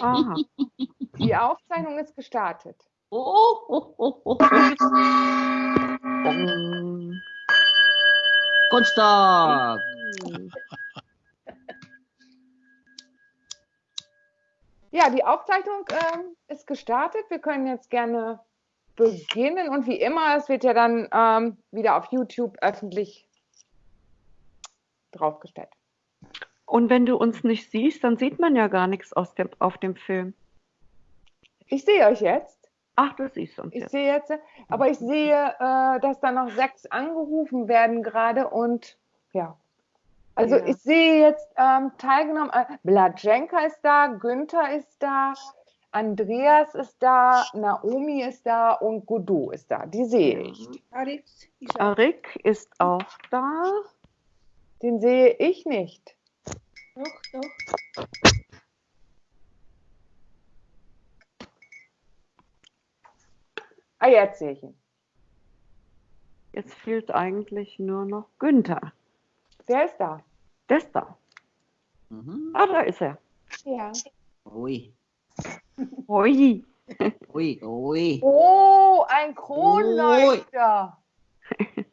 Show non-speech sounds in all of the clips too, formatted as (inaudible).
Aha. Die Aufzeichnung ist gestartet. Oh, oh, oh, Kunststock. Ja, die Aufzeichnung ähm, ist gestartet. Wir können jetzt gerne beginnen und wie immer, es wird ja dann ähm, wieder auf YouTube öffentlich draufgestellt. Und wenn du uns nicht siehst, dann sieht man ja gar nichts aus dem, auf dem Film. Ich sehe euch jetzt. Ach, du siehst uns Ich jetzt. sehe jetzt, aber ich sehe, äh, dass da noch sechs angerufen werden gerade und ja. Also Ja. ich sehe jetzt ähm, teilgenommen, äh, Blatschenka ist da, Günther ist da, Andreas ist da, Naomi ist da und Godot ist da. Die sehe ich. Alex, ich. Arik ist auch da. Den sehe ich nicht. Doch, doch. Ah, jetzt sehe ich ihn. Jetzt fehlt eigentlich nur noch Günther. Wer ist da? Der ist da. Mhm. Ah, da ist er. Ja. Ui, Hui. (laughs) ui, ui. Oh, ein Kronleuchter. (laughs)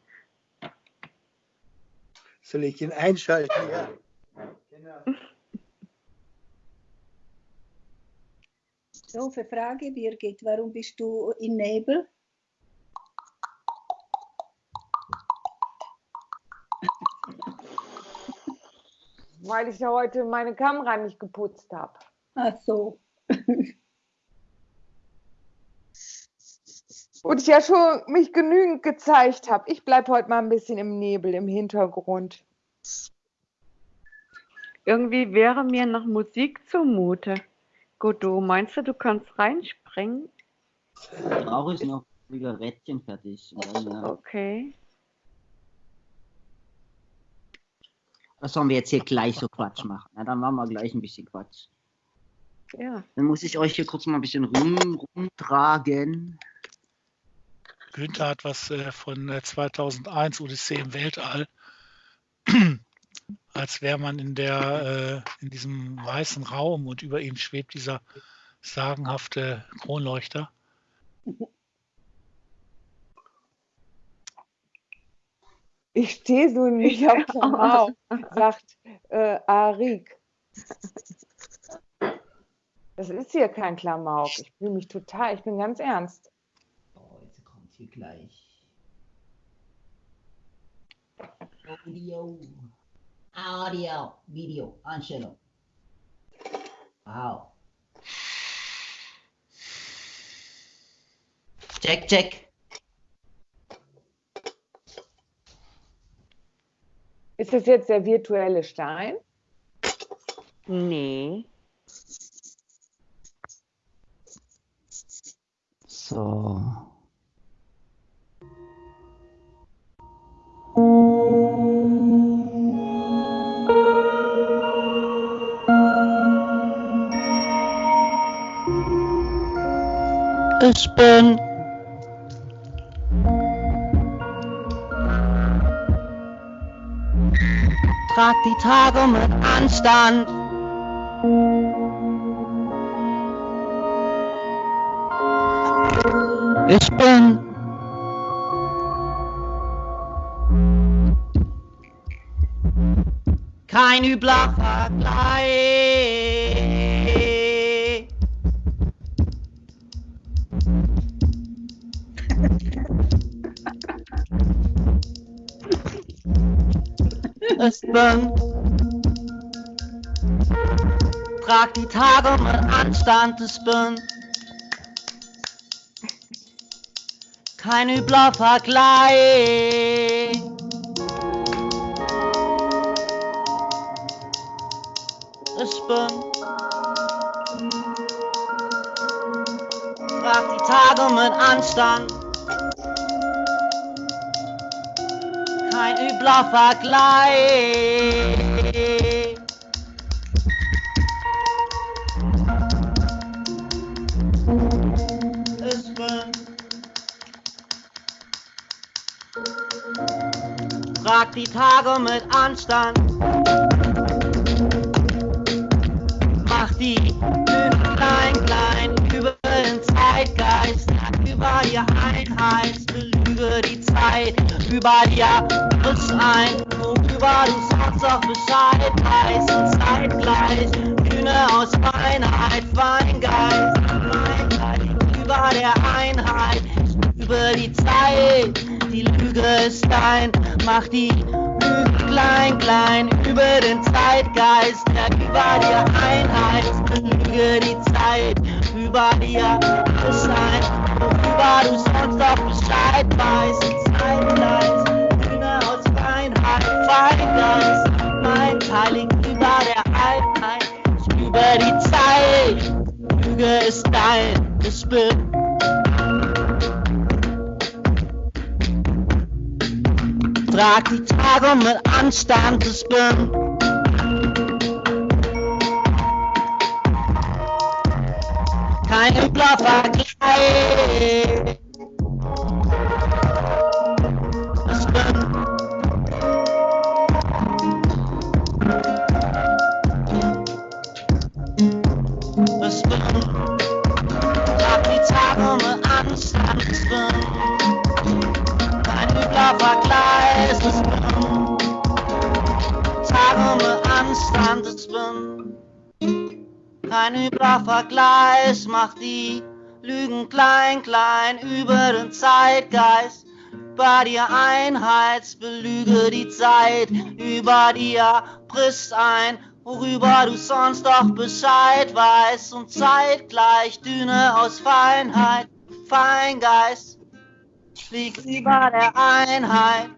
Soll ich ihn einschalten? Ja. Genau. Doofe Frage, Birgit. Warum bist du in Nebel? Weil ich ja heute meine Kamera nicht geputzt habe. Ach so. (laughs) Und ich ja schon mich genügend gezeigt habe. Ich bleibe heute mal ein bisschen im Nebel, im Hintergrund. Irgendwie wäre mir nach Musik zumute. Godot, meinst du, du kannst reinspringen? Brauche ich noch Zigarettchen fertig. Und dann, ja. Okay. Was sollen wir jetzt hier gleich so Quatsch machen? Na, dann machen wir gleich ein bisschen Quatsch. Ja. Dann muss ich euch hier kurz mal ein bisschen rum, rumtragen. Günther hat was äh, von äh, 2001 Odyssee im Weltall. Als wäre man in der äh, in diesem weißen Raum und über ihm schwebt dieser sagenhafte Kronleuchter. Ich stehe so nicht auf (laughs) Klamauk, sagt äh, Arik. Das ist hier kein Klamauk. Ich fühle mich total, ich bin ganz ernst. Oh, jetzt kommt hier gleich. Audio. Audio. Video. Einstellung. Wow. Check, check. Ist das jetzt der virtuelle Stein? Nee. Ich bin. Trag die Tage mit Anstand. Ich bin. Kein übler Ich bin trag die Tage mit Anstand. Ich bin kein übler Vergleich. Ich bin trag die Tage mit Anstand. Kein übler Vergleich. Ich Trag die Tage mit Anstand. Mach die klein, klein, über den Zeitgeist, über die Einheit, belüge die Zeit, über dir frisch ein, worüber du sonst auch Bescheid. Weißt, und zeitgleich, Bühne aus Feinheit, Feingeist, Feingeist, über der Einheit, über die Zeit, die Lüge ist dein, mach die Lüge klein, klein, über den Zeitgeist, der über dir Einheit, belüge die Zeit, über dir ist ein, worüber du sonst auch Bescheid weißt, aus Feingeist, mein Teil liegt über der Einheit, über die Zeit, Lüge ist dein, ich bin Trag die Tage mit Anstand, ich bin kein übler Vergleich. Die Tage mit Anstand, ich bin kein übler Vergleich, ich bin Tage mit Anstand, ich bin kein übler Vergleich, mach die Lügen klein, klein über den Zeitgeist. Bei dir Einheits, belüge die Zeit, über dir brichst ein, worüber du sonst doch Bescheid weißt und zeitgleich Düne aus Feinheit, Feingeist, liegt über der Einheit.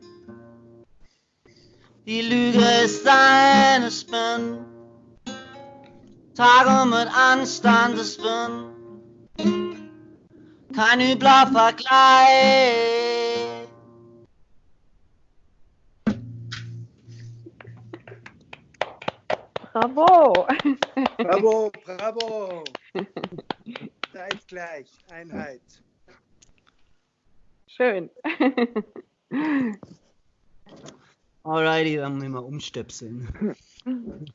Die Lüge ist deine Spin. Tage mit Anstand, ich bin kein übler Vergleich. (laughs) Bravo! Bravo, bravo. Zeitgleich, Einheit. Schön. Alrighty, dann müssen wir umstöpseln. (laughs)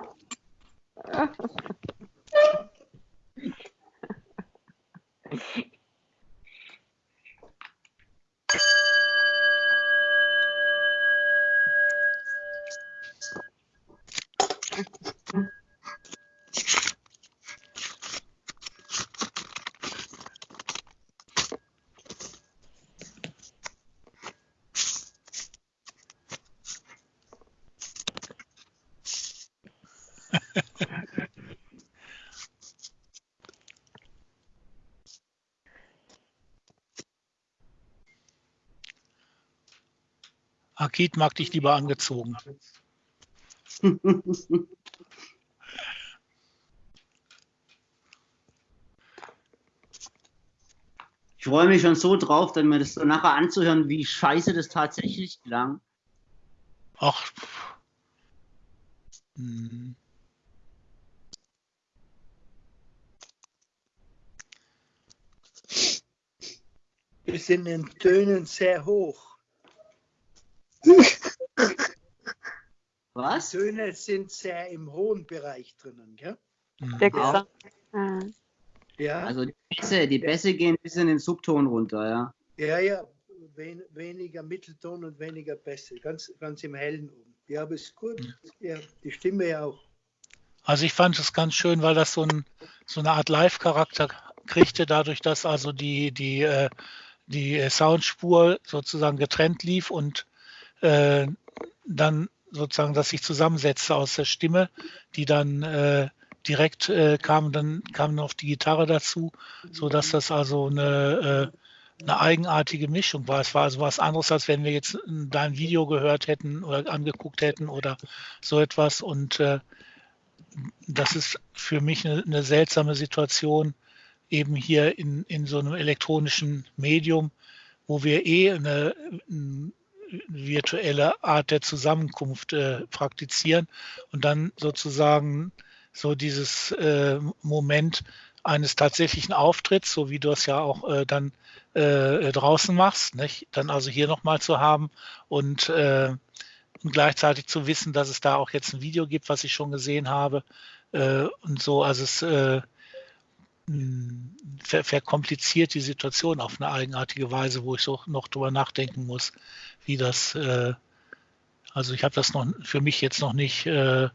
Mag dich lieber angezogen. (laughs) Ich freue mich schon so drauf, dann mir das so nachher anzuhören, wie scheiße das tatsächlich klang. Ach. Hm. Wir sind in Tönen sehr hoch. Was? Die Töne sind sehr im hohen Bereich drinnen, gell? hm. Der Ja. Gesang. Ah. Ja, Also die Bässe, die Bässe gehen bis in den Subton runter, ja. ja, ja. Wen, weniger Mittelton und weniger Bässe. Ganz, ganz im Hellen oben. Ja, aber ist gut. Ja, die Stimme ja auch. Also ich fand es ganz schön, weil das so, ein, so eine Art Live-Charakter kriegte, dadurch, dass also die, die, äh, die Soundspur sozusagen getrennt lief und äh, dann sozusagen das sich zusammensetzte aus der Stimme, die dann äh, direkt äh, kam, dann kam noch die Gitarre dazu, so dass das also eine, äh, eine eigenartige Mischung war. Es war also was anderes, als wenn wir jetzt dein Video gehört hätten oder angeguckt hätten oder so etwas und äh, das ist für mich eine, eine seltsame Situation, eben hier in, in so einem elektronischen Medium, wo wir eh eine, eine virtuelle Art der Zusammenkunft äh, praktizieren und dann sozusagen so dieses äh, Moment eines tatsächlichen Auftritts, so wie du es ja auch äh, dann äh, draußen machst, nicht? dann also hier nochmal zu haben und, äh, und gleichzeitig zu wissen, dass es da auch jetzt ein Video gibt, was ich schon gesehen habe äh, und so, also es ver verkompliziert die Situation auf eine eigenartige Weise, wo ich so noch drüber nachdenken muss, wie das, äh, also ich habe das noch für mich jetzt noch nicht äh,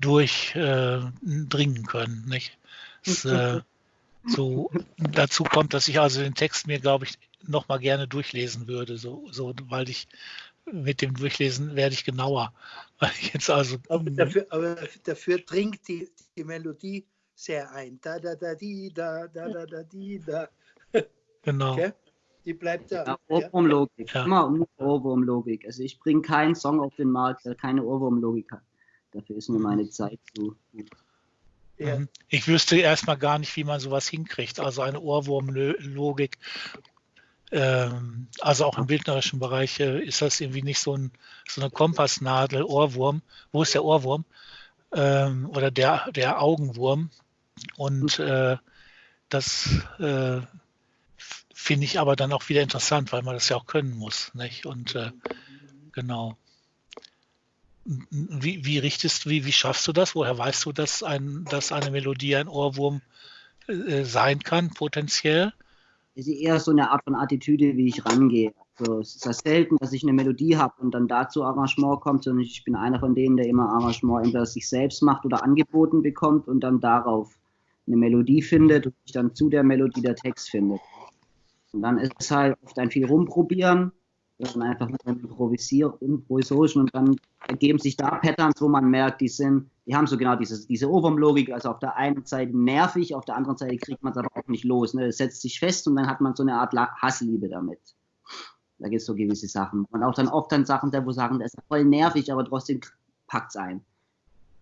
durchdringen äh, können. Nicht? Es, äh, so dazu kommt, dass ich also den Text mir, glaube ich, noch mal gerne durchlesen würde, so, so, weil ich mit dem Durchlesen werde ich genauer. (laughs) Weil ich jetzt also, aber, dafür, aber dafür dringt die, die Melodie sehr ein. Da, da, da, die, da, da, da, da, die, da. (laughs) Genau. Okay? Die bleibt da. Ja, Ohrwurmlogik. Ja. Immer Ohrwurmlogik. Also ich bringe keinen Song auf den Markt, der keine Ohrwurmlogik hat. Dafür ist mir meine Zeit zu gut. Ja. Mhm. Ich wüsste erstmal gar nicht, wie man sowas hinkriegt. Also eine Ohrwurmlogik. Ähm, also auch im bildnerischen Bereich äh, ist das irgendwie nicht so, ein, so eine Kompassnadel, Ohrwurm. Wo ist der Ohrwurm? Ähm, oder der, der Augenwurm. Und äh, das äh, finde ich aber dann auch wieder interessant, weil man das ja auch können muss. Nicht? Und äh, genau. Wie, wie richtest wie, wie schaffst du das? Woher weißt du, dass, ein, dass eine Melodie ein Ohrwurm äh, sein kann, potenziell? Es ist eher so eine Art von Attitüde, wie ich rangehe. Also, es ist ja selten, dass ich eine Melodie habe und dann dazu Arrangement kommt, sondern ich bin einer von denen, der immer Arrangement entweder sich selbst macht oder angeboten bekommt und dann darauf eine Melodie findet und sich dann zu der Melodie der Text findet. Und dann ist es halt oft ein viel rumprobieren dann einfach mit einem Improvisorischen und dann ergeben sich da Patterns, wo man merkt, die sind, die haben so genau dieses, diese Ohrwurmlogik, also auf der einen Seite nervig, auf der anderen Seite kriegt man es aber auch nicht los. Ne? Es setzt sich fest und dann hat man so eine Art Hassliebe damit. Da gibt es so gewisse Sachen. Und auch dann oft dann Sachen, wo sagen, das ist voll nervig, aber trotzdem packt es ein.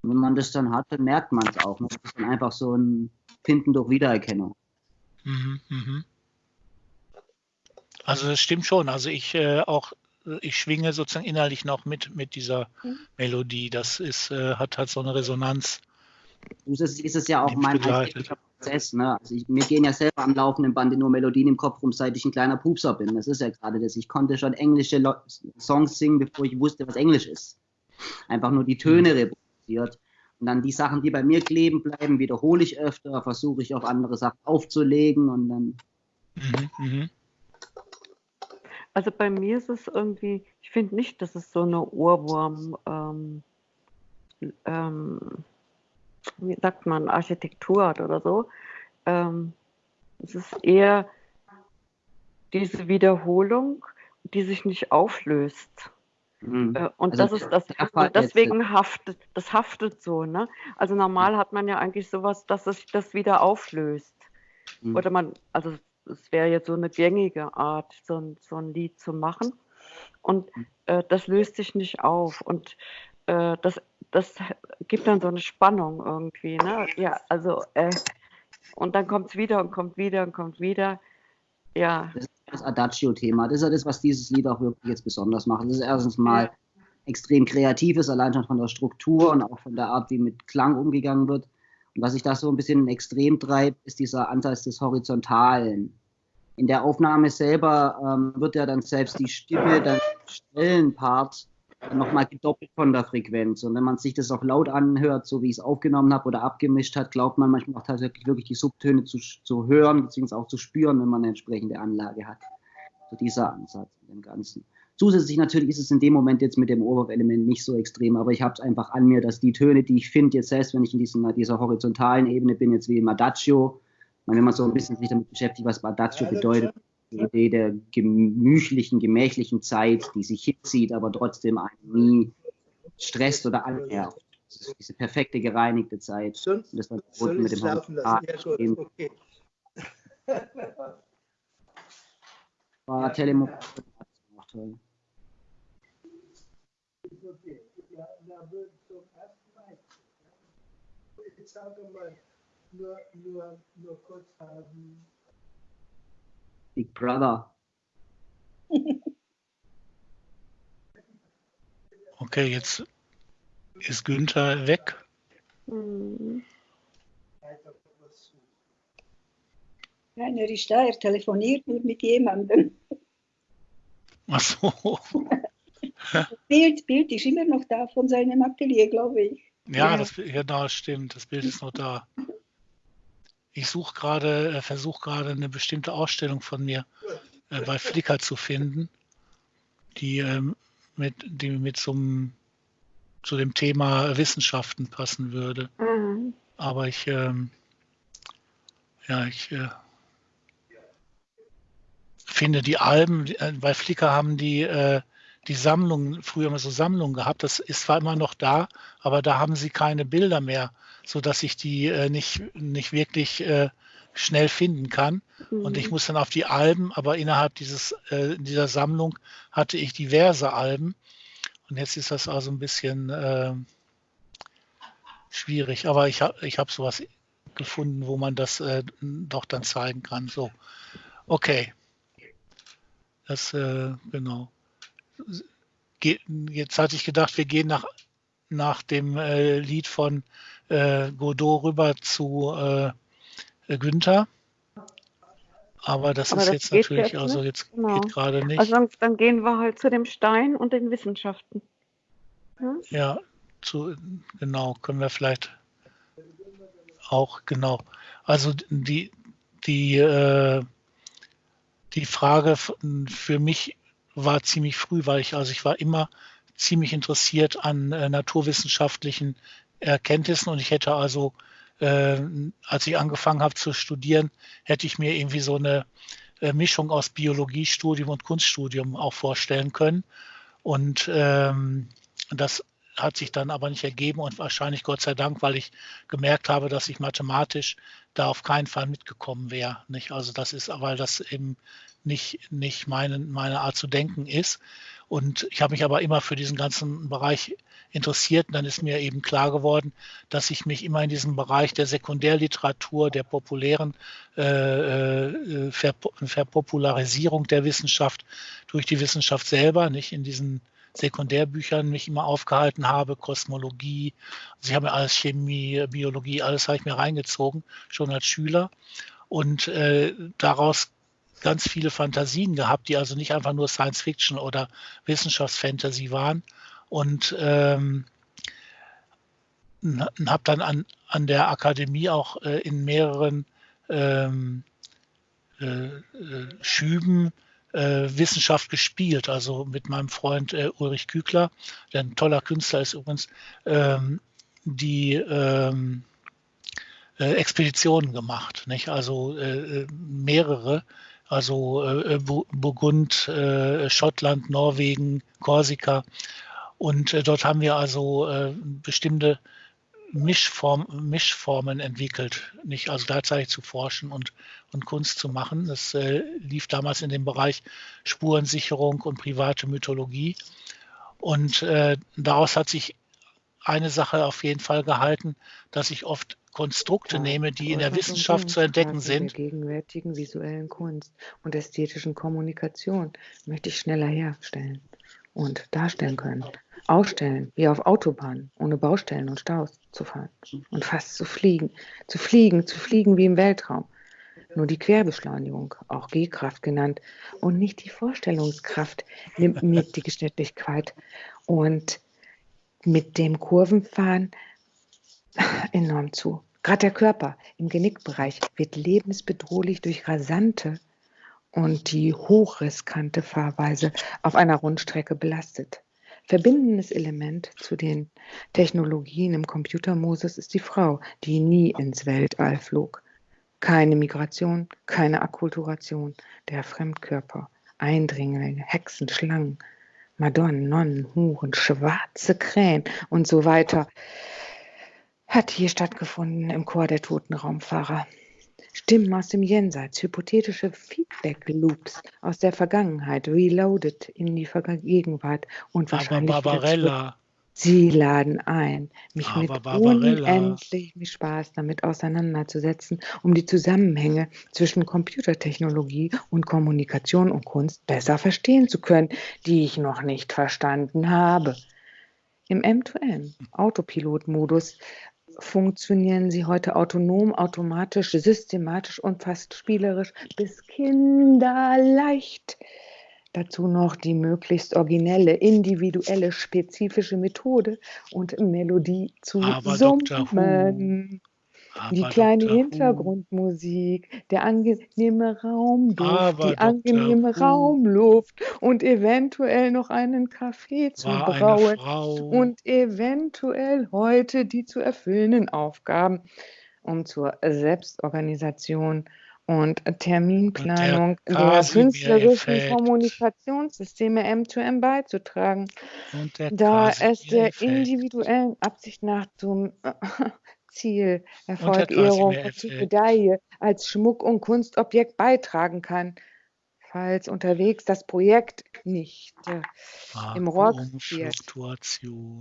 Und wenn man das dann hat, dann merkt man es auch. Das ist dann einfach so ein Finden durch Wiedererkennung. Mhm, mh. Also das stimmt schon. Also ich äh, auch, ich schwinge sozusagen innerlich noch mit, mit dieser mhm. Melodie. Das ist, äh, hat halt so eine Resonanz. Das ist es ja auch mein Prozess. Ne? Also ich, mir gehen ja selber am laufenden Band nur Melodien im Kopf rum, seit ich ein kleiner Pupser bin. Das ist ja gerade das. Ich konnte schon englische Lo Songs singen, bevor ich wusste, was Englisch ist. Einfach nur die Töne mhm. Reproduziert. Und dann die Sachen, die bei mir kleben bleiben, wiederhole ich öfter, versuche ich auf andere Sachen aufzulegen und dann. Mhm, mh. Also bei mir ist es irgendwie, ich finde nicht, dass es so eine Ohrwurm, ähm, ähm, wie sagt man, Architektur hat oder so. Ähm, es ist eher diese Wiederholung, die sich nicht auflöst. Mhm. Äh, und also das ist das, und deswegen haftet, das haftet so, ne? Also normal hat man ja eigentlich sowas, dass es sich das wieder auflöst. Mhm. Oder man, also es wäre jetzt so eine gängige Art, so ein, so ein Lied zu machen. Und äh, das löst sich nicht auf. Und äh, das, das gibt dann so eine Spannung irgendwie. Ne? Ja, also, äh, und dann kommt es wieder und kommt wieder und kommt wieder. Ja. Das ist das Adagio-Thema. Das ist ja das, was dieses Lied auch wirklich jetzt besonders macht. Das ist erstens mal extrem kreatives, allein schon von der Struktur und auch von der Art, wie mit Klang umgegangen wird. Und was sich da so ein bisschen extrem treibt, ist dieser Ansatz des Horizontalen. In der Aufnahme selber ähm, wird ja dann selbst die Stimme, der Stellenpart, nochmal gedoppelt von der Frequenz. Und wenn man sich das auch laut anhört, so wie ich es aufgenommen habe oder abgemischt hat, glaubt man manchmal auch tatsächlich wirklich die Subtöne zu, zu hören, beziehungsweise auch zu spüren, wenn man eine entsprechende Anlage hat. So dieser Ansatz dem Ganzen. Zusätzlich natürlich ist es in dem Moment jetzt mit dem Oberwurf-Element nicht so extrem, aber ich habe es einfach an mir, dass die Töne, die ich finde, jetzt selbst wenn ich in diesen, dieser horizontalen Ebene bin, jetzt wie im Adagio, wenn man so ein bisschen sich damit beschäftigt, was Adagio bedeutet, die Idee der gemütlichen, gemächlichen Zeit, die sich hinzieht, aber trotzdem einen nie stresst oder annervt. Diese perfekte, gereinigte Zeit. Und das war mit dem laufen lassen. Ja, gut, okay. (laughs) War Telemon toll. Jetzt sage mal, nur, nur, nur kurz haben. Big Brother. (laughs) Okay, jetzt ist Günther weg. Hm. Nein, er ist da, er telefoniert nur mit jemandem. Ach so. Das Bild, Bild ist immer noch da von seinem Atelier, glaube ich. Ja, Ja. das genau stimmt. Das Bild ist noch da. Ich suche gerade, äh, versuche gerade eine bestimmte Ausstellung von mir äh, bei Flickr zu finden, die ähm, mit, die mit zum, zu dem Thema Wissenschaften passen würde. Mhm. Aber ich, ähm, ja, ich äh, finde die Alben, äh, bei Flickr haben die äh, die Sammlungen, früher immer so Sammlungen gehabt, das ist zwar immer noch da, aber da haben sie keine Bilder mehr, sodass ich die äh, nicht, nicht wirklich äh, schnell finden kann. Und ich Mhm. muss dann auf die Alben, aber innerhalb dieses, äh, dieser Sammlung hatte ich diverse Alben. Und jetzt ist das also ein bisschen äh, schwierig. Aber ich habe ich hab sowas gefunden, wo man das äh, doch dann zeigen kann. So, okay. Das, äh, genau. Ge jetzt hatte ich gedacht, wir gehen nach, nach dem äh, Lied von äh, Godot rüber zu äh, Günther. Aber das Aber ist das jetzt natürlich, jetzt also jetzt Genau. geht gerade nicht. Also dann, gehen wir halt zu dem Stein und den Wissenschaften. Hm? Ja, zu, genau, können wir vielleicht auch, genau. Also die, die, äh, die Frage für mich war ziemlich früh, weil ich, also ich war immer ziemlich interessiert an äh, naturwissenschaftlichen Erkenntnissen und ich hätte also, äh, als ich angefangen habe zu studieren, hätte ich mir irgendwie so eine äh, Mischung aus Biologiestudium und Kunststudium auch vorstellen können. Und ähm, das hat sich dann aber nicht ergeben und wahrscheinlich Gott sei Dank, weil ich gemerkt habe, dass ich mathematisch da auf keinen Fall mitgekommen wäre. Nicht? Also das ist, weil das eben nicht, nicht meine, meine Art zu denken ist. Und ich habe mich aber immer für diesen ganzen Bereich interessiert. Und dann ist mir eben klar geworden, dass ich mich immer in diesem Bereich der Sekundärliteratur, der populären äh, äh, Verpo Verpopularisierung der Wissenschaft durch die Wissenschaft selber, nicht in diesen Sekundärbüchern mich immer aufgehalten habe, Kosmologie, also ich habe mir alles Chemie, Biologie, alles habe ich mir reingezogen, schon als Schüler und äh, daraus ganz viele Fantasien gehabt, die also nicht einfach nur Science Fiction oder Wissenschaftsfantasy waren und ähm, habe dann an, an der Akademie auch äh, in mehreren ähm, äh, äh, Schüben äh, Wissenschaft gespielt, also mit meinem Freund äh, Ulrich Kügler, der ein toller Künstler ist übrigens, ähm, die ähm, äh, Expeditionen gemacht, nicht? Also äh, mehrere, also äh, Bu- Burgund, äh, Schottland, Norwegen, Korsika. Und äh, dort haben wir also äh, bestimmte Mischform, Mischformen entwickelt, nicht also gleichzeitig zu forschen und, und Kunst zu machen. Das äh, lief damals in dem Bereich Spurensicherung und private Mythologie. Und äh, daraus hat sich eine Sache auf jeden Fall gehalten, dass ich oft Konstrukte Ja, nehme, die in der Wissenschaft zu entdecken Innenstraße der sind. gegenwärtigen visuellen Kunst und ästhetischen Kommunikation möchte ich schneller herstellen und darstellen können. Ausstellen, wie auf Autobahnen, ohne Baustellen und Staus zu fahren und fast zu fliegen, zu fliegen, zu fliegen wie im Weltraum. Nur die Querbeschleunigung, auch G-Kraft genannt, und nicht die Vorstellungskraft nimmt mir die Geschwindigkeit. Und mit dem Kurvenfahren (laughs) enorm zu. Gerade der Körper im Genickbereich wird lebensbedrohlich durch rasante und die hochriskante Fahrweise auf einer Rundstrecke belastet. Verbindendes Element zu den Technologien im Computermodus ist die Frau, die nie ins Weltall flog. Keine Migration, keine Akkulturation, der Fremdkörper, Eindringlinge, Hexen, Schlangen, Madonnen, Nonnen, Huren, schwarze Krähen und so weiter hat hier stattgefunden im Chor der toten Raumfahrer. Stimmen aus dem Jenseits, hypothetische Feedback-Loops aus der Vergangenheit, reloaded in die Gegenwart und Aber wahrscheinlich zurück. Barbarella, Sie laden ein, mich Aber mit Barbarella. unendlichem Spaß damit auseinanderzusetzen, um die Zusammenhänge zwischen Computertechnologie und Kommunikation und Kunst besser verstehen zu können, die ich noch nicht verstanden habe. Im M2M, Autopilot-Modus, funktionieren sie heute autonom, automatisch, systematisch und fast spielerisch bis kinderleicht. Dazu noch die möglichst originelle, individuelle, spezifische Methode und Melodie zu Aber summen. Die kleine. Who. Hintergrundmusik, der angenehme Raumduft, Aber die angenehme Who. Raumluft und eventuell noch einen Kaffee zu brauen und eventuell heute die zu erfüllenden Aufgaben, um zur Selbstorganisation und Terminplanung der künstlerischen Casimir-Effekt. Kommunikationssysteme M2M beizutragen und der da es der individuellen Absicht nach zum (laughs) Ziel, Erfolg, Ehrung und. Medaille als Schmuck- und Kunstobjekt beitragen kann, falls unterwegs das Projekt nicht äh, im Rock wird.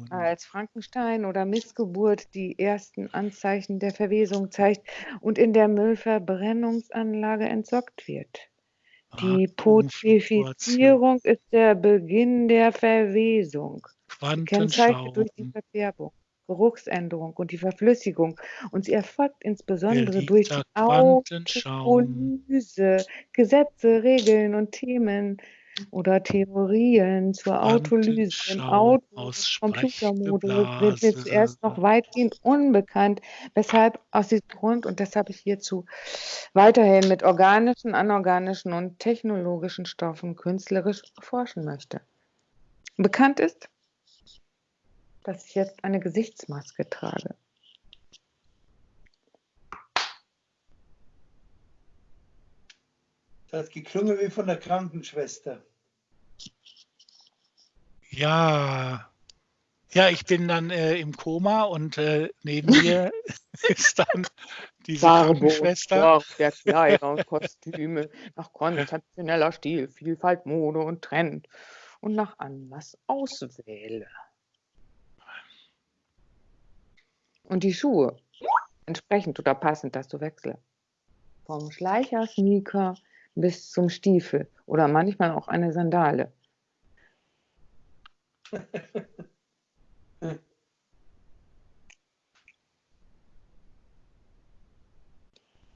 Als Frankenstein oder Missgeburt die ersten Anzeichen der Verwesung zeigt und in der Müllverbrennungsanlage entsorgt wird. Die Putrefizierung ist der Beginn der Verwesung, gekennzeichnet durch die. Verfärbung, Geruchsänderung und die Verflüssigung. Und sie erfolgt insbesondere durch die. Autolyse, Gesetze, Regeln und Themen oder Theorien zur Autolyse im Auto Computermodus sind mir zuerst noch weitgehend unbekannt, weshalb aus diesem Grund und deshalb ich hierzu weiterhin mit organischen, anorganischen und technologischen Stoffen künstlerisch forschen möchte. Bekannt ist, dass ich jetzt eine Gesichtsmaske trage. Das hat geklungen wie von der Krankenschwester. Ja. Ja, ich bin dann äh, im Koma und äh, neben (laughs) mir ist dann und Krankenschwester. Der Kleider und Kostüme nach konzeptioneller Stil, Vielfalt, Mode und Trend und nach Anlass auswähle. Und die Schuhe entsprechend oder passend dazu wechsle. Vom Schleicher, Sneaker bis zum Stiefel oder manchmal auch eine Sandale. (laughs)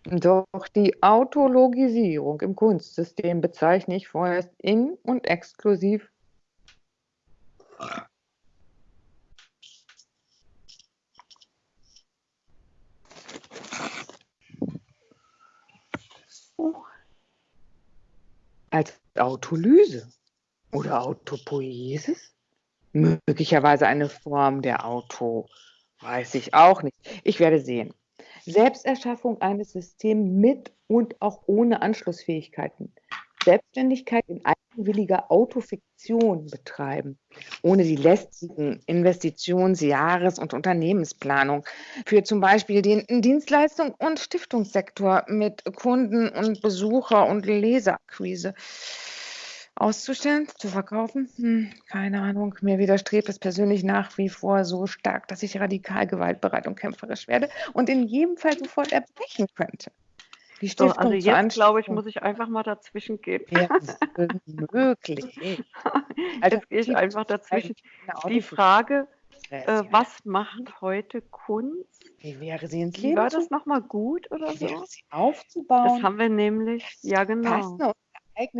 Doch die Autologisierung im Kunstsystem bezeichne ich vorerst in und exklusiv als Autolyse oder Autopoiesis. Möglicherweise eine Form der Auto, weiß ich auch nicht. Ich werde sehen. Selbsterschaffung eines Systems mit und auch ohne Anschlussfähigkeiten. Selbstständigkeit in eigenwilliger Autofiktion betreiben, ohne die lästigen Investitions-, Jahres- und Unternehmensplanung für zum Beispiel den Dienstleistung- und Stiftungssektor mit Kunden und Besucher- und Leserakquise auszustellen, zu verkaufen? Hm, keine Ahnung. Mir widerstrebt es persönlich nach wie vor so stark, dass ich radikal gewaltbereit und kämpferisch werde und in jedem Fall sofort erbrechen könnte. Die So, also jetzt glaube ich, muss ich einfach mal dazwischen gehen. Ja, möglich. (laughs) Also, Jetzt gehe ich einfach dazwischen. Die Frage, äh, was macht heute Kunst? Wie wäre sie ins Wie Leben war das nochmal gut oder Wie wäre so? sie aufzubauen? Das haben wir nämlich, ja genau.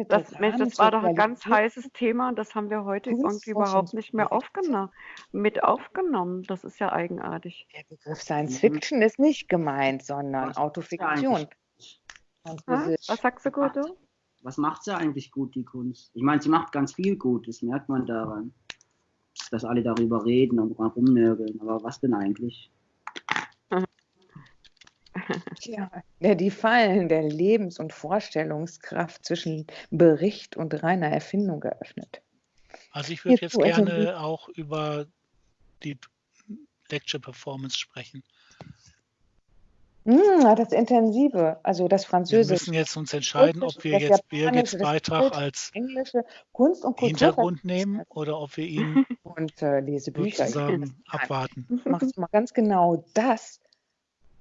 Das, Mensch, das war doch ein ganz heißes Thema und das haben wir heute irgendwie überhaupt nicht mehr aufgenommen, mit aufgenommen. Das ist ja eigenartig. Der Begriff Science Fiction ist nicht gemeint, sondern Autofiktion. Französisch. Was sagst du, Guido? Was macht sie eigentlich gut, die Kunst? Ich meine, sie macht ganz viel gut, das merkt man daran. Dass alle darüber reden und rumnörgeln. Aber was denn eigentlich? Der die Fallen der Lebens- und Vorstellungskraft zwischen Bericht und reiner Erfindung geöffnet. Also ich würde jetzt also gerne auch über die Lecture Performance sprechen. Hm, das Intensive, also das Wir Französische, müssen jetzt uns entscheiden, ob wir jetzt Birgits Beitrag als Englische, Kunst und Kultur Hintergrund nehmen oder ob wir ihn (laughs) und äh, lese Bücher. Ich will das sozusagen abwarten. (laughs) machst du mal ganz genau das,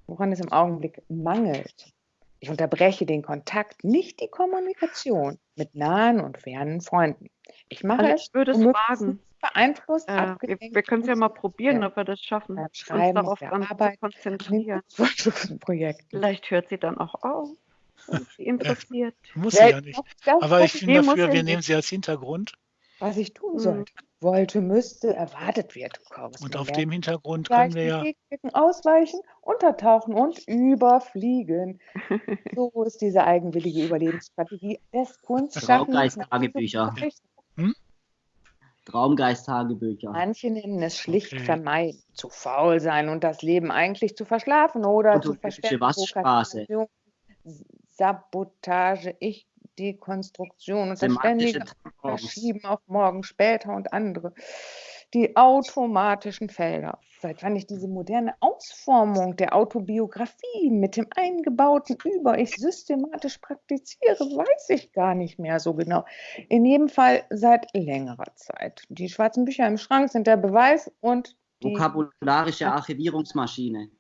woran es im Augenblick mangelt. Ich unterbreche den Kontakt, nicht die Kommunikation mit nahen und fernen Freunden. Ich mache Also es ich würde es womöglich wagen. beeinflusst, Äh, wir wir können es ja mal probieren, Ja. ob wir das schaffen, uns Schreiben, auf darauf dann Arbeit, konzentrieren. Vielleicht hört sie dann auch auf, sie interessiert. Muss sie ja Wer- nicht. das, Aber ich bin dafür, ja wir nehmen sie als Hintergrund was ich tun Mhm. sollte, wollte, müsste, erwartet wird. und auf dem Hintergrund können wir ja, ausweichen, untertauchen und überfliegen. (laughs) So ist diese eigenwillige Überlebensstrategie des Kunstschaffens. Traumgeist-Tagebücher. Hm? Traumgeist-Tagebücher. Manche nennen es schlicht Okay. vermeiden, zu faul sein und das Leben eigentlich zu verschlafen oder zu Automatische verstärken. Was-Straße. Prokrastination, Sabotage, Ich, Dekonstruktion und das ständige. Verschieben auf morgen später und andere. Die automatischen Felder. Seit wann ich diese moderne Ausformung der Autobiografie mit dem eingebauten Über-Ich systematisch praktiziere, weiß ich gar nicht mehr so genau. In jedem Fall seit längerer Zeit. Die schwarzen Bücher im Schrank sind der Beweis und die Vokabularische Archivierungsmaschine.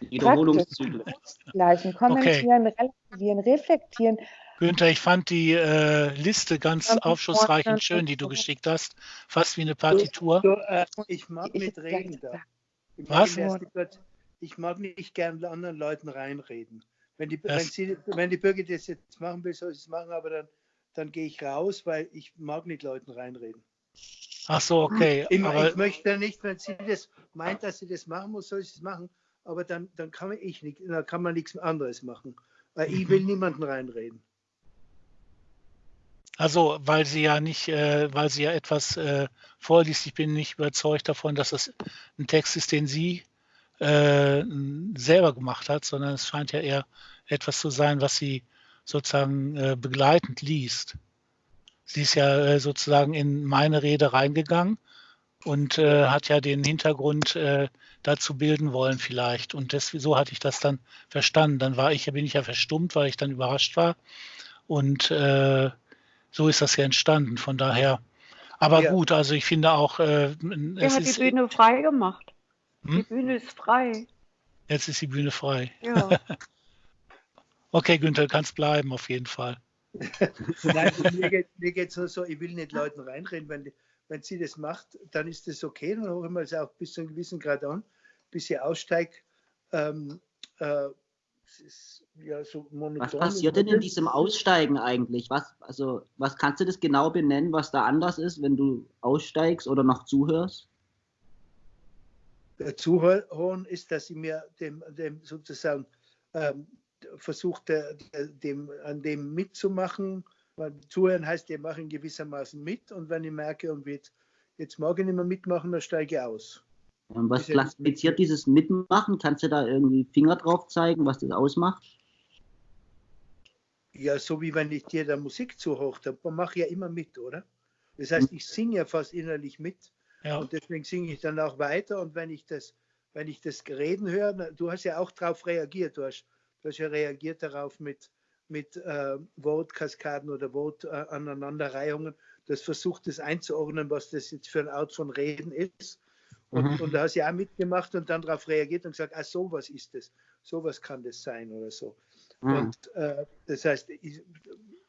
Wiederholungszyklus. gleichen kommentieren, relativieren, reflektieren, Günther, ich fand die äh, Liste ganz aufschlussreich und schön, die du geschickt hast. Fast wie eine Partitur. Du, äh, ich mag Ich nicht reden da. Ich Was? mag, erst kurz, ich mag nicht gern anderen Leuten reinreden. Wenn die, wenn, sie, wenn die Bürger das jetzt machen will, soll sie es machen, aber dann, dann gehe ich raus, weil ich mag nicht Leuten reinreden. Ach so, okay. Ich, Aber ich möchte nicht, wenn sie das meint, dass sie das machen muss, soll sie es machen, aber dann, dann kann man ich nicht, dann kann man nichts anderes machen. Weil ich will (laughs) niemanden reinreden. Also, weil sie ja nicht, äh, weil sie ja etwas äh, vorliest, ich bin nicht überzeugt davon, dass es ein Text ist, den sie äh, selber gemacht hat, sondern es scheint ja eher etwas zu sein, was sie sozusagen äh, begleitend liest. Sie ist ja äh, sozusagen in meine Rede reingegangen und äh, hat ja den Hintergrund äh, dazu bilden wollen vielleicht. Und das, so hatte ich das dann verstanden. Dann war ich, bin ich ja verstummt, weil ich dann überrascht war. Und äh, so ist das ja entstanden. Von daher, aber Ja. gut, also ich finde auch, äh, Er es hat die Bühne frei gemacht. Die Hm? Bühne ist frei. jetzt ist die Bühne frei. Ja. (laughs) Okay, Günther, du kannst bleiben auf jeden Fall. (laughs) Nein, mir geht mir geht's nur so, ich will nicht Leuten reinreden. Wenn, die- wenn sie das macht, dann ist das okay, dann hören wir es auch bis zu einem gewissen Grad an, bis sie aussteigt. Ähm, äh, es ist ja so monoton. Was passiert denn in diesem Aussteigen eigentlich? Was, also, was kannst du das genau benennen, was da anders ist, wenn du aussteigst oder noch zuhörst? Der Zuhören ist, dass ich mir dem, dem sozusagen ähm, versucht, dem, an dem mitzumachen. Weil Zuhören heißt, ich mache in gewissermaßen mit und wenn ich merke, und jetzt, jetzt mag ich nicht mehr mitmachen, dann steige ich aus. Was klassifiziert dieses Mitmachen? Kannst du da irgendwie Finger drauf zeigen, was das ausmacht? Ja, so wie wenn ich dir der Musik zuhöre, dann mache ich ja immer mit, oder? Das heißt, ich singe ja fast innerlich mit Ja, und deswegen singe ich dann auch weiter und wenn ich das, wenn ich das Reden höre, du hast ja auch darauf reagiert, du hast, du hast ja reagiert darauf mit, mit äh, Wortkaskaden oder Wortaneinanderreihungen, das versucht das einzuordnen, was das jetzt für eine Art von Reden ist. Und, Mhm. und da hast du ja auch mitgemacht und dann darauf reagiert und gesagt, ah, sowas ist es, sowas kann das sein oder so. Mhm. Und äh, das heißt, ich,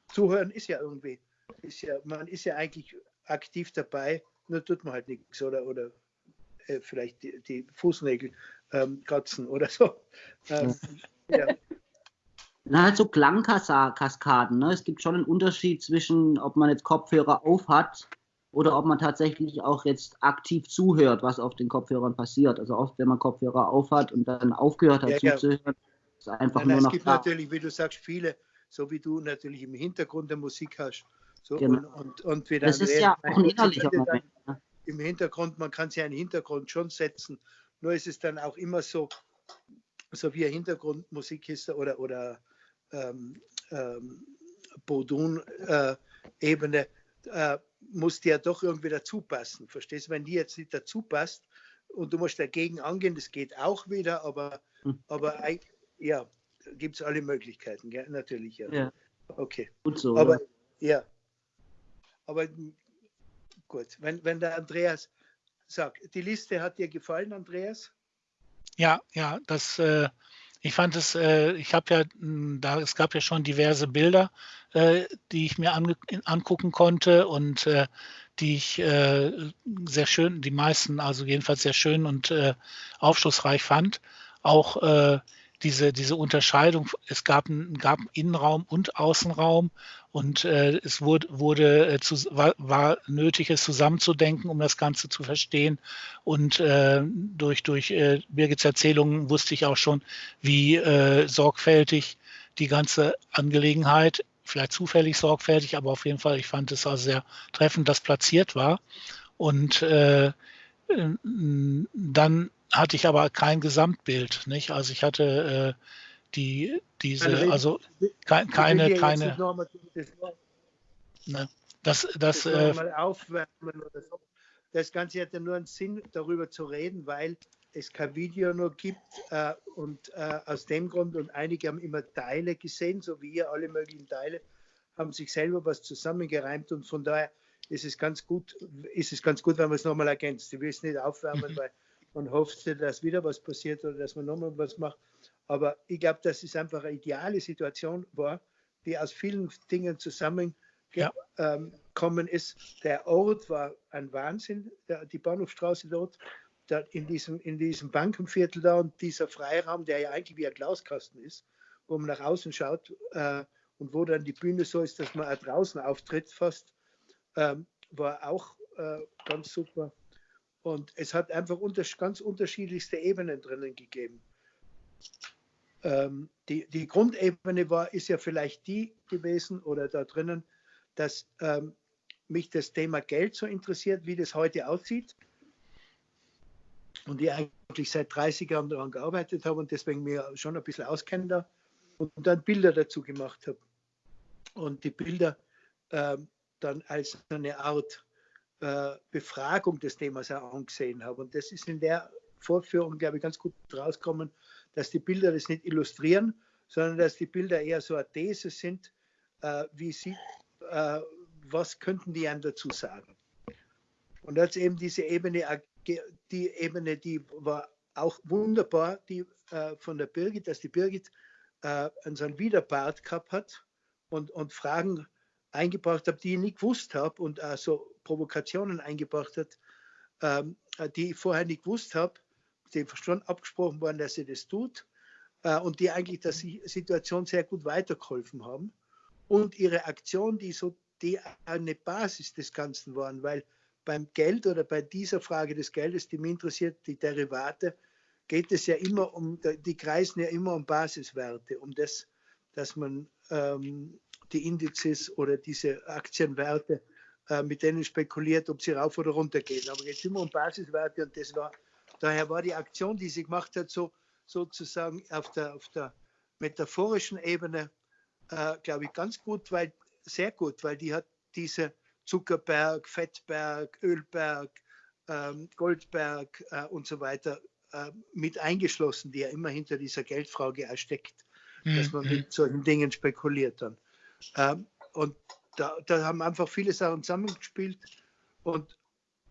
zuhören ist ja irgendwie, ist ja, man ist ja eigentlich aktiv dabei, nur tut man halt nichts oder, oder äh, vielleicht die, die Fußnägel ähm, kratzen oder so. Ähm, ja. Na, halt so Klangkaskaden. Ne? Es gibt schon einen Unterschied zwischen, ob man jetzt Kopfhörer auf hat oder ob man tatsächlich auch jetzt aktiv zuhört, was auf den Kopfhörern passiert. Also oft, wenn man Kopfhörer auf hat und dann aufgehört hat Ja, ja. zuzuhören, ist einfach Nein, nur es noch gibt da. natürlich, wie du sagst, viele, so wie du natürlich im Hintergrund der Musik hast. So, Genau. und, und, und wie Das ist ja auch ein innerlicher Moment. Ne? Im Hintergrund, man kann sich einen Hintergrund schon setzen, nur ist es dann auch immer so, so wie Hintergrundmusik ist oder, oder ähm, ähm, Bodun-Ebene, äh, muss die ja doch irgendwie dazu passen. Verstehst du? Wenn die jetzt nicht dazu passt und du musst dagegen angehen, das geht auch wieder, aber, Hm. aber ja, gibt es alle Möglichkeiten, gell? natürlich. Ja. Ja. Okay. Gut so. Aber oder? ja. Aber gut, wenn, wenn der Andreas sagt, die Liste hat dir gefallen, Andreas? Ja, ja, das, äh, ich fand es, äh, ich habe ja, mh, da, es gab ja schon diverse Bilder, äh, die ich mir angucken konnte und äh, die ich äh, sehr schön, die meisten also jedenfalls sehr schön und äh, aufschlussreich fand. Auch äh, diese, diese Unterscheidung, es gab, gab einen Innenraum und Außenraum und äh, es wurde, wurde äh, zu, war, war nötig, es zusammenzudenken, um das Ganze zu verstehen. Und äh, durch, durch äh, Birgits Erzählungen wusste ich auch schon, wie äh, sorgfältig die ganze Angelegenheit, vielleicht zufällig sorgfältig, aber auf jeden Fall, ich fand es also sehr treffend, das platziert war. Und dann hatte ich aber kein Gesamtbild, nicht? Also ich hatte die, diese, Keine also keine, keine, das, ne, das, das, das äh, aufwärmen oder so. Das Ganze hat ja nur einen Sinn, darüber zu reden, weil es kein Video nur gibt äh, und äh, aus dem Grund und einige haben immer Teile gesehen, so wie ihr alle möglichen Teile, haben sich selber was zusammengereimt und von daher ist es ganz gut, ist es ganz gut, wenn man es nochmal ergänzt. Ich will es nicht aufwärmen, Mhm. weil man hofft, dass wieder was passiert oder dass man nochmal was macht. Aber ich glaube, dass es einfach eine ideale Situation war, die aus vielen Dingen zusammengekommen Ja. ähm, ist. Der Ort war ein Wahnsinn, der, die Bahnhofstraße dort, da in, diesem, in diesem Bankenviertel da und dieser Freiraum, der ja eigentlich wie ein Glaskasten ist, wo man nach außen schaut äh, und wo dann die Bühne so ist, dass man auch draußen auftritt fast, ähm, war auch äh, ganz super. Und es hat einfach unter, ganz unterschiedlichste Ebenen drinnen gegeben. Ähm, die, die Grundebene war, ist ja vielleicht die gewesen oder da drinnen, dass ähm, mich das Thema Geld so interessiert, wie das heute aussieht. Und ich eigentlich seit 30 Jahren daran gearbeitet habe und deswegen mir schon ein bisschen auskenne da und dann Bilder dazu gemacht habe. Und die Bilder ähm, dann als eine Art äh, Befragung des Themas auch angesehen habe. Und das ist in der Vorführung, glaube ich, ganz gut rausgekommen, dass die Bilder das nicht illustrieren, sondern dass die Bilder eher so eine These sind, äh, wie sie, äh, was könnten die einem dazu sagen. Und als eben diese Ebene, ge- die Ebene, die war auch wunderbar, die äh, von der Birgit, dass die Birgit äh, so einen Widerbart gehabt hat und, und Fragen eingebracht habe, die ich nicht gewusst habe und auch so Provokationen eingebracht hat, ähm, die ich vorher nicht gewusst habe, die schon abgesprochen waren, dass sie das tut äh, und die eigentlich der Si- Situation sehr gut weitergeholfen haben. Und ihre Aktion, die so die eine Basis des Ganzen waren, weil beim Geld oder bei dieser Frage des Geldes, die mich interessiert, die Derivate, geht es ja immer um, die kreisen ja immer um Basiswerte, um das, dass man ähm, die Indizes oder diese Aktienwerte, äh, mit denen spekuliert, ob sie rauf oder runter gehen. Aber jetzt immer um Basiswerte und das war, daher war die Aktion, die sie gemacht hat, so sozusagen auf der, auf der metaphorischen Ebene, äh, glaube ich, ganz gut, weil sehr gut, weil die hat diese Zuckerberg, Fettberg, Ölberg, ähm, Goldberg äh, und so weiter äh, mit eingeschlossen, die ja immer hinter dieser Geldfrage steckt, dass man Mhm. mit solchen Dingen spekuliert dann. Ähm, und da, da haben einfach viele Sachen zusammengespielt und,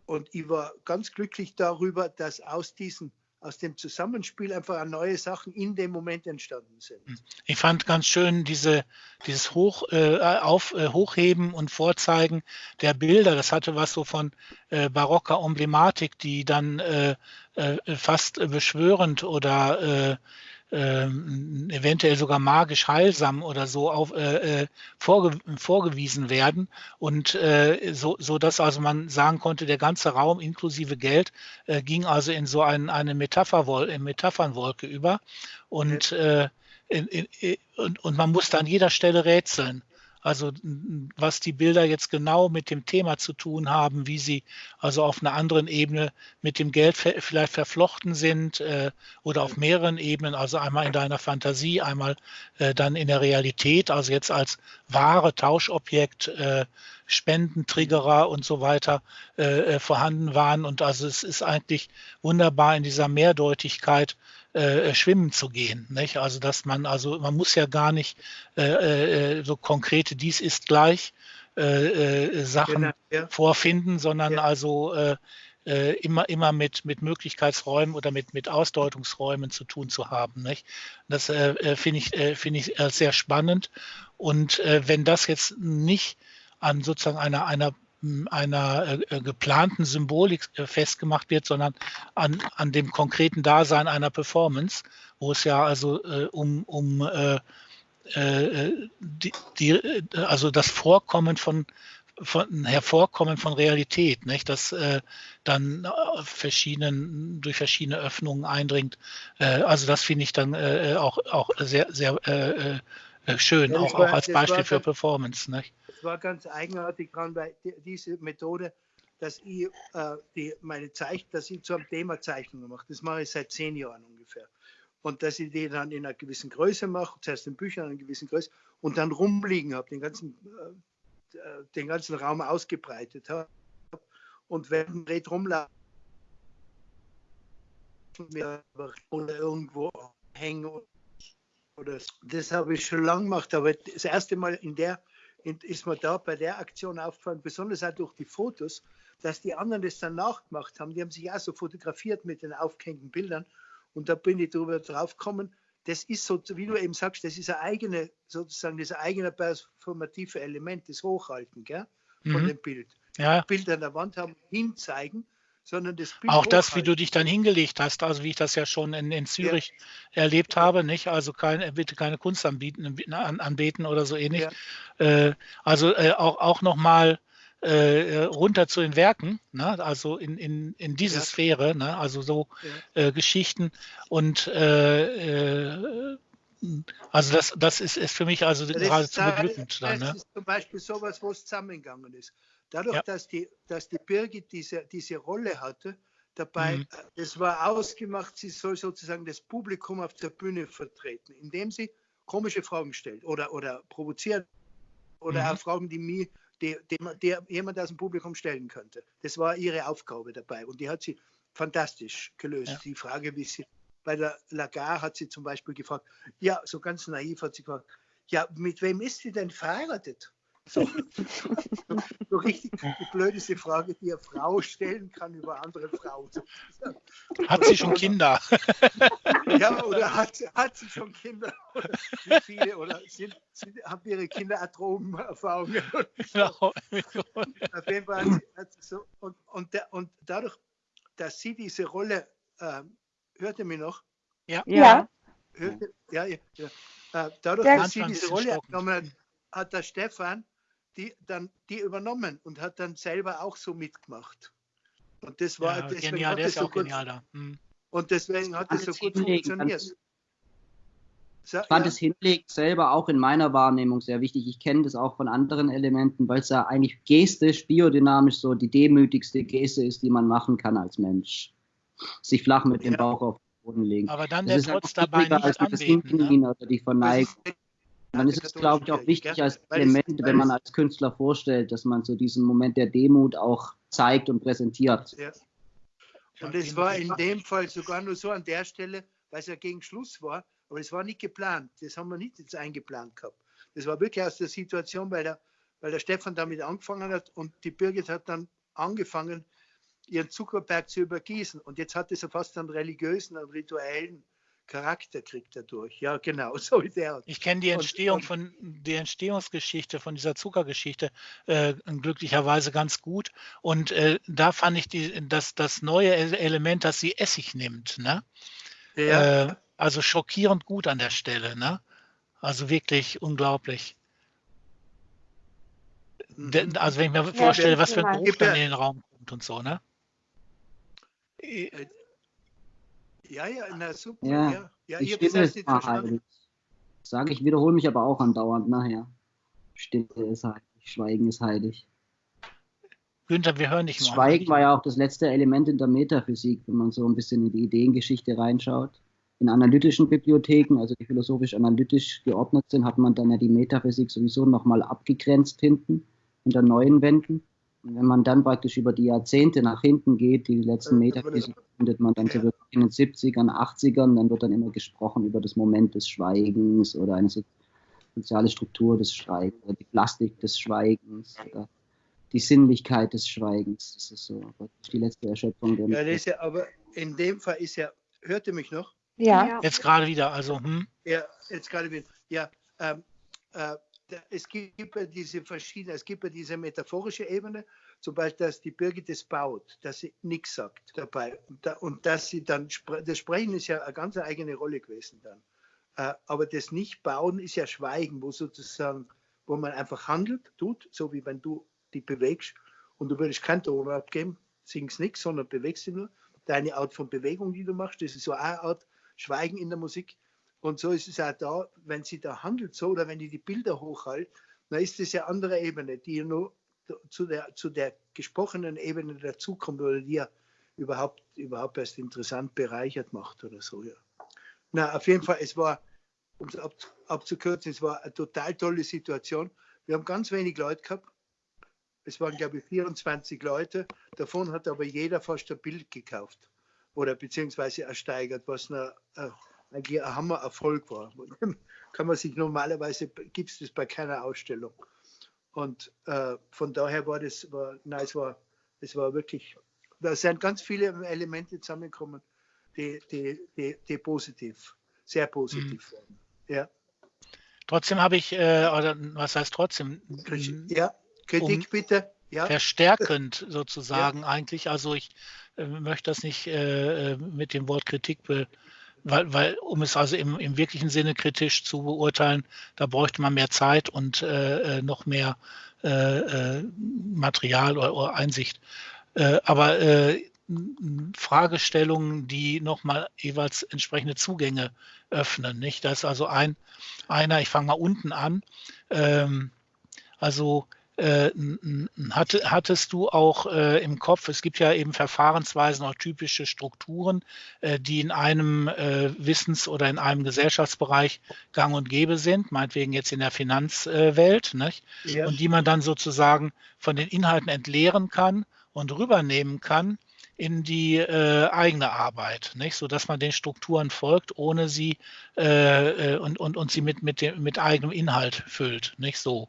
und ich war ganz glücklich darüber, dass aus diesem aus dem Zusammenspiel einfach neue Sachen in dem Moment entstanden sind. Ich fand ganz schön diese, dieses Hoch, äh, auf, äh, Hochheben und Vorzeigen der Bilder. Das hatte was so von äh, barocker Emblematik, die dann äh, äh, fast beschwörend oder äh, ähm, eventuell sogar magisch heilsam oder so auf, äh, äh, vorge vorgewiesen werden. Und äh, so, so dass also man sagen konnte, der ganze Raum inklusive Geld äh, ging also in so ein, eine Metapherwol äh, Metaphernwolke über. Und, äh, in, in, in, und, und man musste an jeder Stelle rätseln. Also was die Bilder jetzt genau mit dem Thema zu tun haben, wie sie also auf einer anderen Ebene mit dem Geld vielleicht verflochten sind äh, oder auf mehreren Ebenen, also einmal in deiner Fantasie, einmal äh, dann in der Realität, also jetzt als wahre Tauschobjekt äh, Spendentriggerer und so weiter äh, äh, vorhanden waren. Und also es ist eigentlich wunderbar in dieser Mehrdeutigkeit äh, schwimmen zu gehen. Nicht? Also dass man, also man muss ja gar nicht äh, äh, so konkrete dies ist gleich äh, Sachen genau, ja. vorfinden, sondern ja. also immer, immer mit, mit Möglichkeitsräumen oder mit, mit Ausdeutungsräumen zu tun zu haben. Nicht? Das äh, finde ich, äh, find ich sehr spannend. Und äh, wenn das jetzt nicht an sozusagen einer, einer einer äh, geplanten Symbolik äh, festgemacht wird, sondern an, an dem konkreten Dasein einer Performance, wo es ja also äh, um, um äh, äh die, die, also das Vorkommen von, von Hervorkommen von Realität, nicht? das äh, dann verschiedenen, durch verschiedene Öffnungen eindringt. also das finde ich dann auch, auch sehr, sehr schön, ja, auch, war, auch als Beispiel für Performance. Nicht? War ganz eigenartig dran, weil die, diese Methode, dass ich äh, die, meine Zeichen, dass ich zu einem Thema Zeichnungen mache, das mache ich seit zehn Jahren ungefähr. Und dass ich die dann in einer gewissen Größe mache, zuerst in Büchern in einer gewissen Größe und dann rumliegen habe, den ganzen, äh, äh den ganzen Raum ausgebreitet habe. Und wenn Red rumlaufen oder irgendwo hängen oder das habe ich schon lange gemacht, aber das erste Mal in der ist mir da bei der Aktion aufgefallen, besonders auch durch die Fotos, dass die anderen das dann nachgemacht haben. Die haben sich auch so fotografiert mit den aufgehängten Bildern. Und da bin ich darüber drauf gekommen, das ist so, wie du eben sagst, das ist ein eigene, sozusagen das eigene performative Element, das Hochhalten gell, von mhm. dem Bild. Ja. Bild an der Wand haben, hinzeigen sondern das Bild Auch das, wie du dich dann hingelegt hast, also wie ich das ja schon in, in Zürich ja. erlebt habe, nicht? Also kein, bitte keine Kunst anbieten, an, anbeten oder so ähnlich. Ja. Äh, also äh, auch, auch nochmal äh, runter zu den Werken, ne? also in, in, in diese ja. Sphäre, ne? also so äh, Geschichten und äh, äh, also das, das ist, ist für mich also geradezu beglückend. Das, das ne? ist zum Beispiel sowas, wo es zusammengegangen ist. Dadurch, ja. dass, die, dass die Birgit diese, diese Rolle hatte, dabei, mhm. es war ausgemacht, sie soll sozusagen das Publikum auf der Bühne vertreten, indem sie komische Fragen stellt oder, oder provoziert oder mhm. auch Fragen, die mir, die, die, die jemand aus dem Publikum stellen könnte. Das war ihre Aufgabe dabei und die hat sie fantastisch gelöst. Ja. Die Frage, wie sie bei der Lagarde hat sie zum Beispiel gefragt, ja, so ganz naiv hat sie gefragt, ja, mit wem ist sie denn verheiratet? So, so richtig die blödeste Frage, die eine Frau stellen kann über andere Frauen. Hat sie schon Kinder? Ja, oder hat, hat sie schon Kinder? Wie viele? Oder sind, sind, haben ihre Kinder Atomerfahrungen? So. Auf jeden Fall hat sie, hat sie so, und, und, der, und dadurch, dass sie diese Rolle, äh, hört ihr mich noch? Ja. ja. Hörte, ja, ja, ja. Äh, dadurch, dass sie diese Rolle genommen hat, hat der Stefan die dann die übernommen und hat dann selber auch so mitgemacht. Und das war ja, deswegen genial, hat es so gut, da. hm. und deswegen hat es so gut funktioniert. So, ich fand ja. das Hinlegen selber auch in meiner Wahrnehmung sehr wichtig. Ich kenne das auch von anderen Elementen, weil es ja eigentlich gestisch, biodynamisch so die demütigste Geste ist, die man machen kann als Mensch. Sich flach mit dem Bauch auf den Boden legen. Aber dann das der Trotz dabei nicht als anbeten, ne? oder die Verneigung dann ist es, glaube ich, auch wichtig als Element, wenn man als Künstler vorstellt, dass man so diesen Moment der Demut auch zeigt und präsentiert. Ja. Und es war in dem Fall sogar nur so an der Stelle, weil es ja gegen Schluss war, aber es war nicht geplant. Das haben wir nicht jetzt eingeplant gehabt. Das war wirklich aus der Situation, weil der, weil der Stefan damit angefangen hat und die Birgit hat dann angefangen, ihren Zuckerberg zu übergießen. Und jetzt hat es ja fast einen religiösen, einen rituellen Charakter kriegt er durch. Ja, genau, (laughs) so wie der. Ich kenne die Entstehung und, von die Entstehungsgeschichte von dieser Zuckergeschichte äh, glücklicherweise ganz gut. Und äh, da fand ich die, das, das neue Element, dass sie Essig nimmt. Ne? Ja. Äh, also schockierend gut an der Stelle. Ne? Also wirklich unglaublich. Mhm. Also wenn ich mir vorstelle, was für ein Geruch dann in den Raum kommt und so, ne? Ja, ja, na super. Ja, ja. ja ich ihr seid nicht verstanden. Sage ich, wiederhole mich aber auch andauernd nachher. Stille ist heilig, Schweigen ist heilig. Günther, wir hören dich mal. Schweigen war ja auch das letzte Element in der Metaphysik, wenn man so ein bisschen in die Ideengeschichte reinschaut. In analytischen Bibliotheken, also die philosophisch-analytisch geordnet sind, hat man dann ja die Metaphysik sowieso nochmal abgegrenzt hinten. hinter neuen Wänden. Und wenn man dann praktisch über die Jahrzehnte nach hinten geht, die letzten Meter findet man dann wirklich in den 70ern, 80ern, dann wird dann immer gesprochen über das Moment des Schweigens oder eine soziale Struktur des Schweigens oder die Plastik des Schweigens oder die Sinnlichkeit des Schweigens. Das ist so die letzte Erschöpfung. Ja, das ist ja, aber in dem Fall ist ja, hört ihr mich noch? Ja. Jetzt gerade wieder, also hm? Ja, jetzt gerade wieder. Ja, ähm, äh, es gibt ja diese verschiedenen, es gibt ja diese metaphorische Ebene, zum Beispiel, dass die Birgit es baut, dass sie nichts sagt dabei und, da, und dass sie dann, das Sprechen ist ja eine ganz eigene Rolle gewesen dann. Äh, aber das Nicht-Bauen ist ja Schweigen, wo sozusagen, wo man einfach handelt, tut, so wie wenn du dich bewegst und du würdest keinen Ton abgeben, singst nichts, sondern bewegst dich nur. Deine Art von Bewegung, die du machst, das ist so eine Art Schweigen in der Musik. Und so ist es auch da, wenn sie da handelt so oder wenn die die Bilder hochhält, dann ist das ja andere Ebene, die nur zu der, zu der gesprochenen Ebene dazukommt oder die ja überhaupt, überhaupt erst interessant bereichert macht oder so. Ja. Na, auf jeden Fall, es war, um es ab, abzukürzen, es war eine total tolle Situation. Wir haben ganz wenig Leute gehabt. Es waren, glaube ich, 24 Leute. Davon hat aber jeder fast ein Bild gekauft oder beziehungsweise ersteigert, was eine, eine eigentlich ein Hammererfolg war. (laughs) Kann man sich normalerweise, gibt es das bei keiner Ausstellung. Und äh, von daher war das, war, nein, es war, es war wirklich, da sind ganz viele Elemente zusammengekommen, die, die, die, die positiv, sehr positiv mhm. waren. Ja. Trotzdem habe ich, äh, oder was heißt trotzdem? Ja, Kritik um bitte. Ja. Verstärkend (laughs) sozusagen ja. eigentlich. Also ich äh, möchte das nicht äh, äh mit dem Wort Kritik be, weil, weil um es also im, im wirklichen Sinne kritisch zu beurteilen, da bräuchte man mehr Zeit und äh, äh noch mehr äh, äh, Material oder, oder Einsicht. Äh, aber äh, Fragestellungen, die nochmal jeweils entsprechende Zugänge öffnen. Nicht? Da ist also ein, einer, ich fange mal unten an. Ähm, also äh, hatte, hattest du auch äh, im Kopf, es gibt ja eben Verfahrensweisen, auch typische Strukturen, äh, die in einem äh, Wissens- oder in einem Gesellschaftsbereich gang und gäbe sind, meinetwegen jetzt in der Finanzwelt, ja. und die man dann sozusagen von den Inhalten entleeren kann und rübernehmen kann in die äh, eigene Arbeit, nicht? so dass man den Strukturen folgt, ohne sie äh, und, und, und sie mit, mit, dem, mit eigenem Inhalt füllt, nicht so.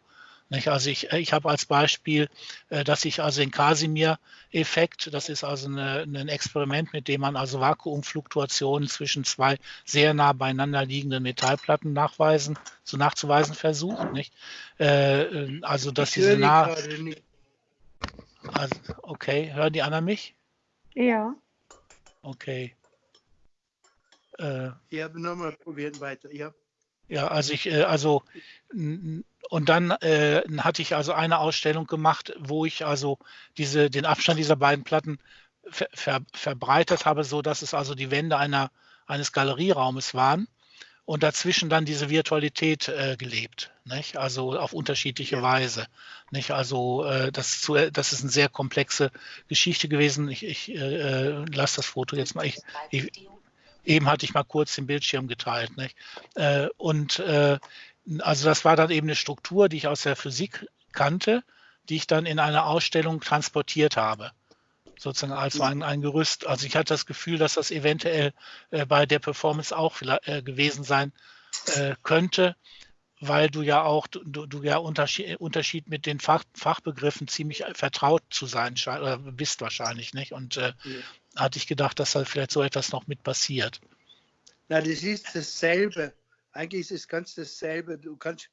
Nicht? Also ich, ich habe als Beispiel, äh, dass ich also den Casimir-Effekt, das ist also eine, ein Experiment, mit dem man also Vakuumfluktuationen zwischen zwei sehr nah beieinander liegenden Metallplatten nachweisen, so nachzuweisen versucht. Nicht? Äh, äh, also dass diese nah. Also, okay, hören die anderen mich? Ja. Okay. Äh, ja, nochmal probieren weiter, ja. Ja, also ich, also und dann äh, hatte ich also eine Ausstellung gemacht, wo ich also diese, den Abstand dieser beiden Platten ver, ver, verbreitet habe, so dass es also die Wände einer, eines Galerieraumes waren und dazwischen dann diese Virtualität äh, gelebt, nicht? also auf unterschiedliche ja. Weise. Nicht? Also äh, das, zu, das ist eine sehr komplexe Geschichte gewesen. Ich, ich äh, äh lasse das Foto jetzt mal. Ich, ich, eben hatte ich mal kurz den Bildschirm geteilt. Nicht? Äh, und äh, also das war dann eben eine Struktur, die ich aus der Physik kannte, die ich dann in einer Ausstellung transportiert habe. Sozusagen als ein, ein Gerüst. Also ich hatte das Gefühl, dass das eventuell äh, bei der Performance auch äh, gewesen sein äh, könnte, weil du ja auch, du, du ja Unterschied, Unterschied mit den Fach, Fachbegriffen ziemlich vertraut zu sein oder bist wahrscheinlich, nicht? Und äh, ja. hatte ich gedacht, dass da vielleicht so etwas noch mit passiert. Na, das ist dasselbe eigentlich ist es ganz dasselbe. Du kannst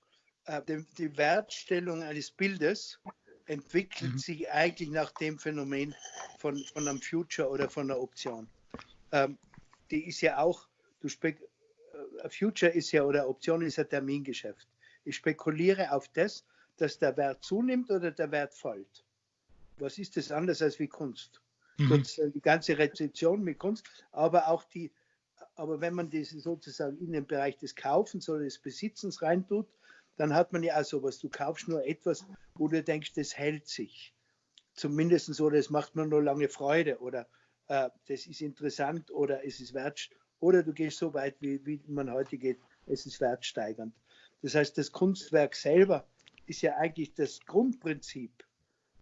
äh, die, die, Wertstellung eines Bildes entwickelt mhm. sich eigentlich nach dem Phänomen von, von einem Future oder von einer Option. Ähm, die ist ja auch, du spek äh, Future ist ja oder Option ist ja Termingeschäft. Ich spekuliere auf das, dass der Wert zunimmt oder der Wert fällt. Was ist das anders als wie Kunst? Mhm. Die ganze Rezeption mit Kunst, aber auch die, aber wenn man das sozusagen in den Bereich des Kaufens oder des Besitzens reintut, dann hat man ja auch sowas. Du kaufst nur etwas, wo du denkst, das hält sich. Zumindest so, das macht mir nur lange Freude oder äh, das ist interessant oder es ist wert. Oder du gehst so weit, wie, wie man heute geht, es ist wertsteigernd. Das heißt, das Kunstwerk selber ist ja eigentlich das Grundprinzip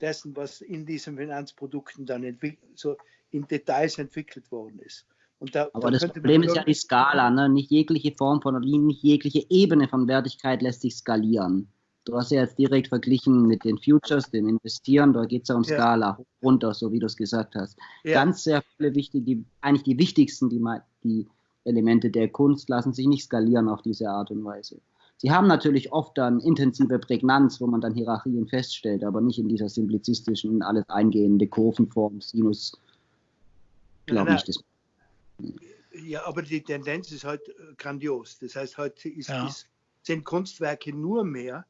dessen, was in diesen Finanzprodukten dann so in Details entwickelt worden ist. Da, Aber da das Problem ist ja die Skala, ne? nicht jegliche Form von, nicht jegliche Ebene von Wertigkeit lässt sich skalieren. Du hast ja jetzt direkt verglichen mit den Futures, dem Investieren, da geht es ja um Skala, ja. runter, so wie du es gesagt hast. Ja. Ganz sehr viele wichtige, eigentlich die wichtigsten, die, die Elemente der Kunst lassen sich nicht skalieren auf diese Art und Weise. Sie haben natürlich oft dann intensive Prägnanz, wo man dann Hierarchien feststellt, aber nicht in dieser simplizistischen, alles eingehende Kurvenform, Sinus, glaube ich. Das ja, aber die Tendenz ist halt grandios. Das heißt, heute ist, ja. ist, sind Kunstwerke nur mehr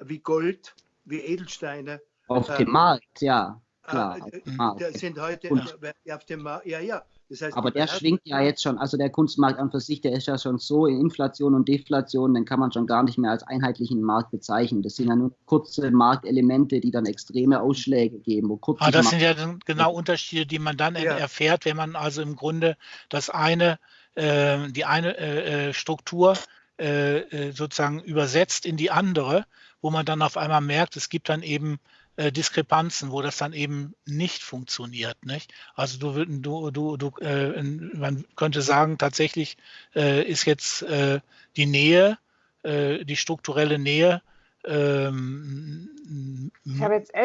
wie Gold, wie Edelsteine. Auf äh, dem Markt, ja. Klar, äh, Markt. sind heute Und, auf dem Markt, ja, ja. Das heißt, aber der schwingt ja jetzt schon, also der Kunstmarkt an für sich, der ist ja schon so in Inflation und Deflation, den kann man schon gar nicht mehr als einheitlichen Markt bezeichnen. Das sind ja nur kurze Marktelemente, die dann extreme Ausschläge geben. Wo kurze ah, das sind ja genau Unterschiede, die man dann ja. erfährt, wenn man also im Grunde das eine, äh, die eine äh, äh Struktur äh, äh, sozusagen übersetzt in die andere, wo man dann auf einmal merkt, es gibt dann eben äh, Diskrepanzen, wo das dann eben nicht funktioniert. Nicht? Also du, du, du, du äh, man könnte sagen, tatsächlich äh, ist jetzt äh, die Nähe, äh, die strukturelle Nähe ähm,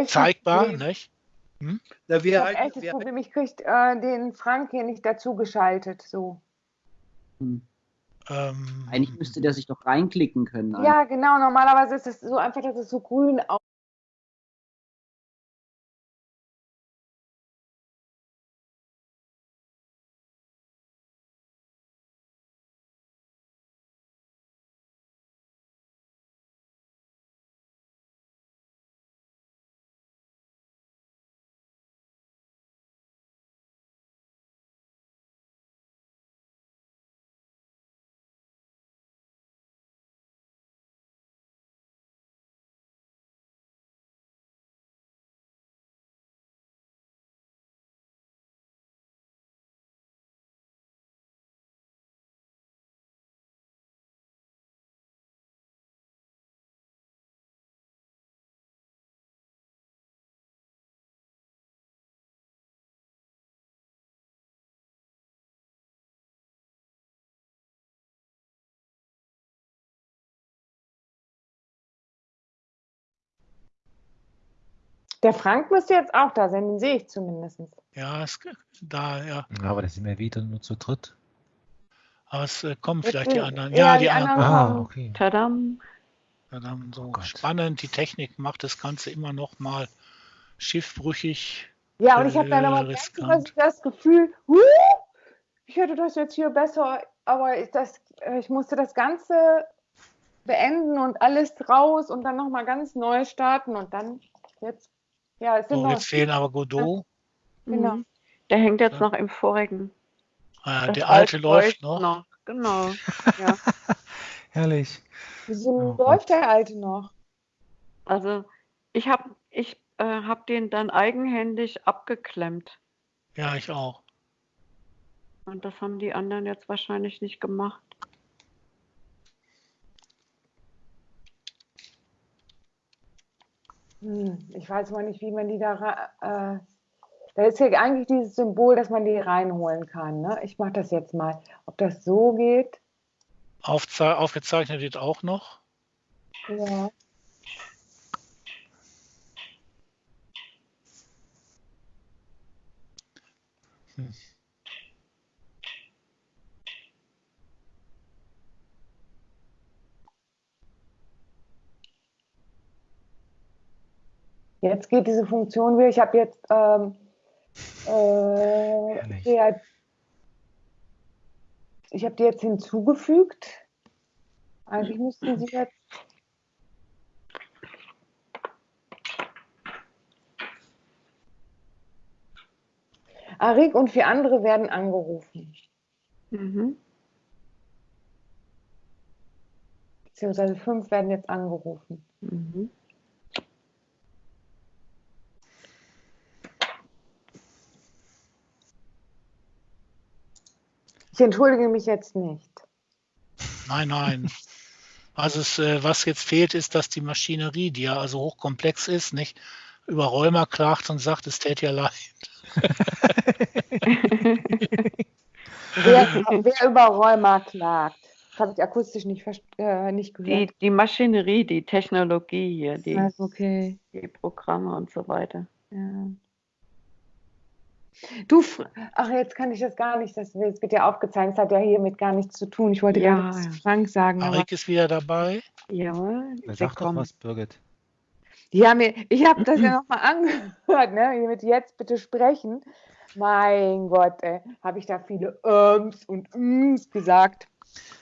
zeigbar. Nicht? Hm? Na, wir ich habe echt das Problem, ich kriege äh, den Frank hier nicht dazu geschaltet. So. Hm. Ähm, Eigentlich müsste der sich doch reinklicken können. Ja, genau. Normalerweise ist es so einfach, dass es so grün aussieht. Der Frank müsste jetzt auch da sein, den sehe ich zumindest. Ja, ist da, ja. Aber da sind wir wieder nur zu dritt. Aber es äh, kommen vielleicht die anderen. Ja, ja die, die, anderen. Ah, okay. Tadam. Tadam, so oh spannend. Die Technik macht das Ganze immer noch mal schiffbrüchig. Ja, und ich habe dann aber das Gefühl, huh, ich hätte das jetzt hier besser, aber ich, das, äh, ich musste das Ganze beenden und alles raus und dann nochmal ganz neu starten und dann jetzt ja, es sind so, jetzt fehlen aber Godot. Genau. Mhm. Der hängt jetzt ja. noch im vorigen. Ah, der alte läuft noch. noch. Genau. (laughs) Ja. Herrlich. Wieso oh, läuft der alte noch? Also ich habe ich, äh, hab den dann eigenhändig abgeklemmt. Ja, ich auch. Und das haben die anderen jetzt wahrscheinlich nicht gemacht. Ich weiß mal nicht, wie man die da. Äh, da ist ja eigentlich dieses Symbol, dass man die reinholen kann. Ne? Ich mache das jetzt mal. Ob das so geht? Aufze aufgezeichnet wird auch noch. Ja. Hm. Jetzt geht diese Funktion wieder. Ich habe jetzt ähm, äh, ich habe die jetzt hinzugefügt. Eigentlich müssten sie jetzt. Arik und vier andere werden angerufen. Mhm. Beziehungsweise fünf werden jetzt angerufen. Mhm. Ich entschuldige mich jetzt nicht. Nein, nein. Also es, äh, was jetzt fehlt, ist, dass die Maschinerie, die ja also hochkomplex ist, nicht über Rheuma klagt und sagt, es täte ja leid. (laughs) Wer, wer über Rheuma klagt, das habe ich akustisch nicht, äh, nicht Die, gehört. die Maschinerie, die Technologie hier, die, Also, okay. die Programme und so weiter. Ja. Du, ach, jetzt kann ich das gar nicht, das, wird ja aufgezeigt, das hat ja hiermit gar nichts zu tun. Ich wollte Ja, zu ja. Frank sagen, aber Arik ist wieder dabei. Na, sie Sag doch was, Birgit. Ja, mir, ich habe das ja nochmal angehört, ne? Mit jetzt bitte sprechen. Mein Gott, ey, habe ich da viele Öms und Üms gesagt.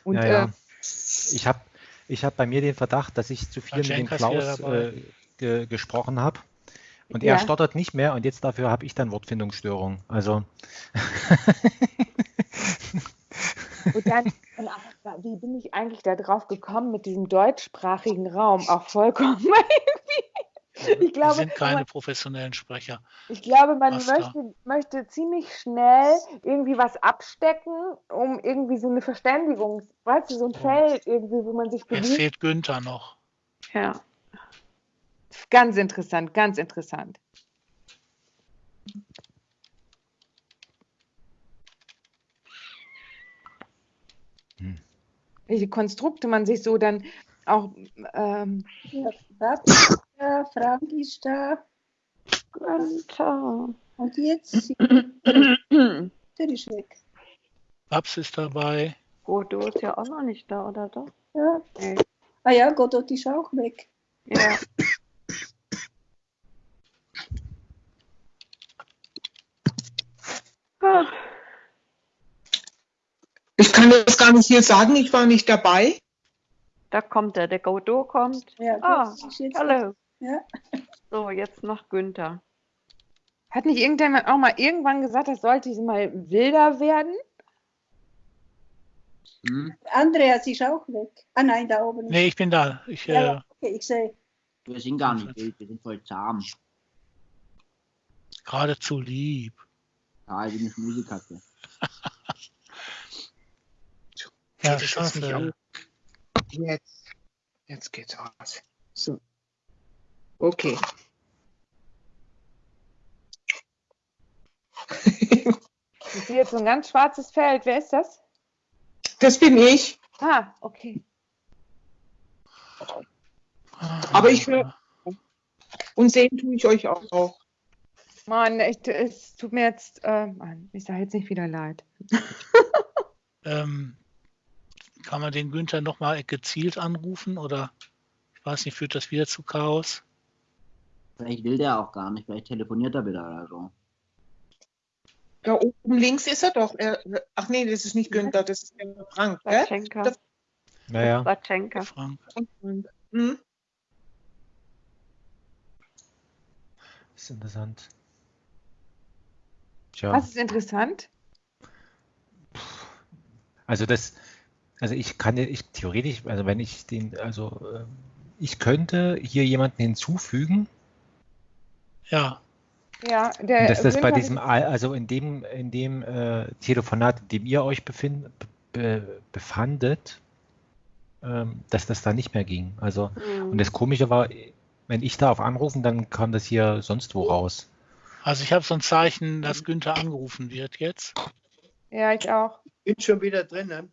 Und Ja, ja. Äh, Ich habe ich hab bei mir den Verdacht, dass ich zu viel mit dem Klaus äh, ge gesprochen habe. Und Ja. er stottert nicht mehr und jetzt dafür habe ich dann Wortfindungsstörung. Also und dann, wie bin ich eigentlich da drauf gekommen mit diesem deutschsprachigen Raum? Auch vollkommen (laughs) irgendwie. Ich Wir glaube, sind keine man, professionellen Sprecher. ich glaube, man möchte, möchte ziemlich schnell irgendwie was abstecken, um irgendwie so eine Verständigung, weißt du, so ein Feld irgendwie, wo man sich Jetzt bewegt. fehlt Günther noch. Ja. Ganz interessant, ganz interessant. Hm. Welche Konstrukte man sich so dann auch ähm, Ja, Babs ist da, Frank ist da. Und jetzt, (clears throat) der ist weg. Babs ist dabei. Godot ist ja auch noch nicht da, oder doch? Ja. Nee. Ah ja, Godot ist auch weg. Ja. Ah, Ich kann das gar nicht hier sagen, ich war nicht dabei. Da kommt er, der Godot kommt. Ja, Ah, hallo. Ja. So, jetzt noch Günther. Hat nicht irgendjemand auch mal irgendwann gesagt, das sollte mal wilder werden? Hm? Andreas ist auch weg. Ah nein, da oben. Nee, ich bin da. Ich, Ja, äh, ja, okay, ich sehe. Wir sind gar nicht wild, wir sind voll zahm. geradezu lieb. (laughs) Ja, wie eine Schmusekatze. Ja, nicht schade. Jetzt, jetzt geht's aus. So. Okay. Ich sehe jetzt so ein ganz schwarzes Feld. Wer ist das? Das bin ich, Ah, okay. aber ich höre und sehen tue ich euch auch. Mann, echt, es tut mir jetzt, äh, Mann, ich sage jetzt nicht wieder leid. (laughs) Ähm, kann man den Günther nochmal gezielt anrufen oder ich weiß nicht, führt das wieder zu Chaos? Vielleicht will der auch gar nicht, vielleicht telefoniert er wieder oder so. Da oben links ist er doch. Er, ach nee, das ist nicht Günther, das ist der Frank. Batschenka. Das- naja, Batschenka. Frank. Hm? ist interessant. Tja, Was ist interessant? also das, also ich kann ich theoretisch, also wenn ich den, also ähm, ich könnte hier jemanden hinzufügen, Ja, Ja, der Und dass das bei diesem, Al- also in dem, in dem äh, Telefonat, in dem ihr euch befind, be, befandet, ähm, dass das da nicht mehr ging. Also, und Mhm. das Komische war, wenn ich da auf anrufen, dann kam das hier sonst wo raus. Also ich habe so ein Zeichen, dass Günther angerufen wird jetzt. Ja, ich auch. Bin schon wieder drinnen.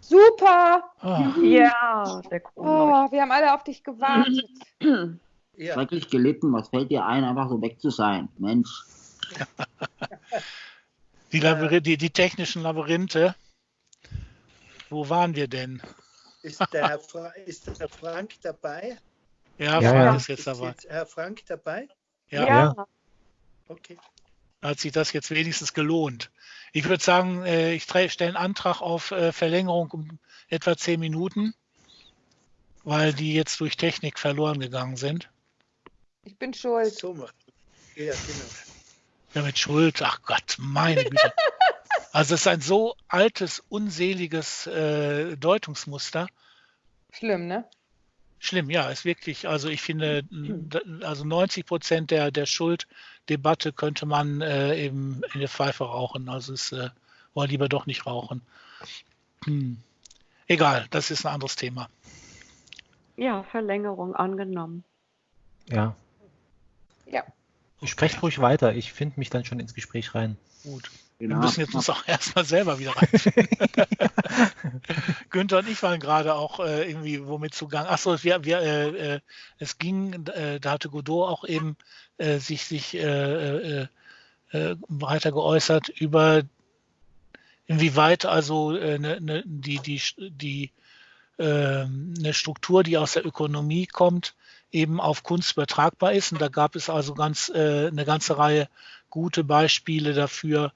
Super! Ah, Ja, der Kronleuchter. Oh, wir haben alle auf dich gewartet. Ja, Schrecklich gelitten, was fällt dir ein, einfach so weg zu sein? Mensch. (laughs) die, Labyrinth, die, die technischen Labyrinthe. Wo waren wir denn? ist der, Herr Fra (laughs) ist der Herr Frank dabei? Ja, Ja, Frank ja. ist jetzt dabei. jetzt Herr Frank dabei? Ja, Ja. Okay. hat sich das jetzt wenigstens gelohnt. Ich würde sagen, äh, ich stelle einen Antrag auf äh, Verlängerung um etwa zehn Minuten, weil die jetzt durch Technik verloren gegangen sind. Ich bin schuld. So macht. Ja, genau. Ja, mit Schuld, ach Gott, meine Güte. (laughs) Also es ist ein so altes, unseliges äh, Deutungsmuster. Schlimm, ne? Schlimm, ja, ist wirklich, also ich finde, d- also 90 Prozent der, der Schulddebatte könnte man äh, eben in der Pfeife rauchen. Also es äh, wollen lieber doch nicht rauchen. Hm. Egal, das ist ein anderes Thema. Ja, Verlängerung angenommen. Ja. Ja. Sprecht ruhig weiter. Ich finde mich dann schon ins Gespräch rein. Gut. Genau. Wir müssen jetzt uns auch erstmal selber wieder rein. (laughs) Günther und ich waren gerade auch äh, irgendwie womit zugange. Achso, wir, wir, äh, äh, es ging, äh, da hatte Godot auch eben äh, sich, sich äh, äh, äh, weiter geäußert über inwieweit also äh, ne, ne, die, die, die äh, eine Struktur, die aus der Ökonomie kommt, eben auf Kunst übertragbar ist. Und da gab es also ganz äh, eine ganze Reihe gute Beispiele dafür,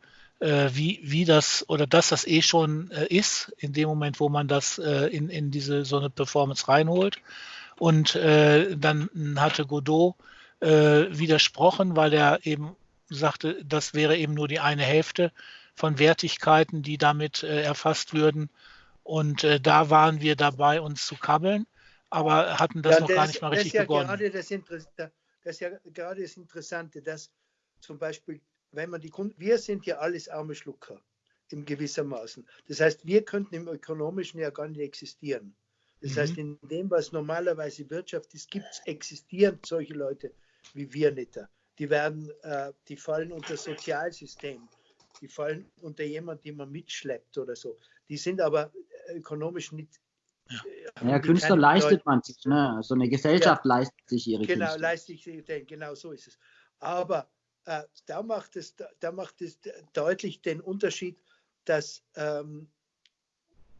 wie, wie das oder dass das eh schon äh, ist, in dem Moment, wo man das äh, in, in diese so eine Performance reinholt. Und äh, dann hatte Godot äh, widersprochen, weil er eben sagte, das wäre eben nur die eine Hälfte von Wertigkeiten, die damit äh, erfasst würden. Und äh, da waren wir dabei, uns zu kabbeln, aber hatten das Ja, noch das, gar nicht mal das richtig ist ja begonnen. Gerade das, das ist ja gerade das Interessante, dass zum Beispiel, wenn man die Kunden, wir sind ja alles arme Schlucker in gewissermaßen. Das heißt, wir könnten im Ökonomischen ja gar nicht existieren. Das Mhm. heißt, in dem, was normalerweise Wirtschaft ist, gibt's, existieren solche Leute wie wir nicht. Die werden, äh, die fallen unter das Sozialsystem. Die fallen unter jemand, den man mitschleppt oder so. Die sind aber ökonomisch nicht. äh, haben Ja, Künstler leistet Bedeutung. man sich, ne? So eine Gesellschaft leistet sich ihre Genau, Künste. leiste ich sie denn, genau so ist es. Aber äh, da, macht es, da macht es deutlich den Unterschied, dass ähm,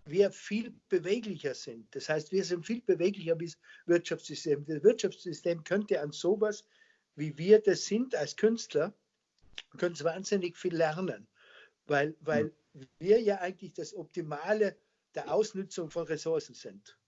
wir viel beweglicher sind. Das heißt, wir sind viel beweglicher wie das Wirtschaftssystem. Das Wirtschaftssystem könnte an sowas, wie wir das sind als Künstler, können wahnsinnig viel lernen, weil, weil wir ja eigentlich das Optimale der Ausnutzung von Ressourcen sind.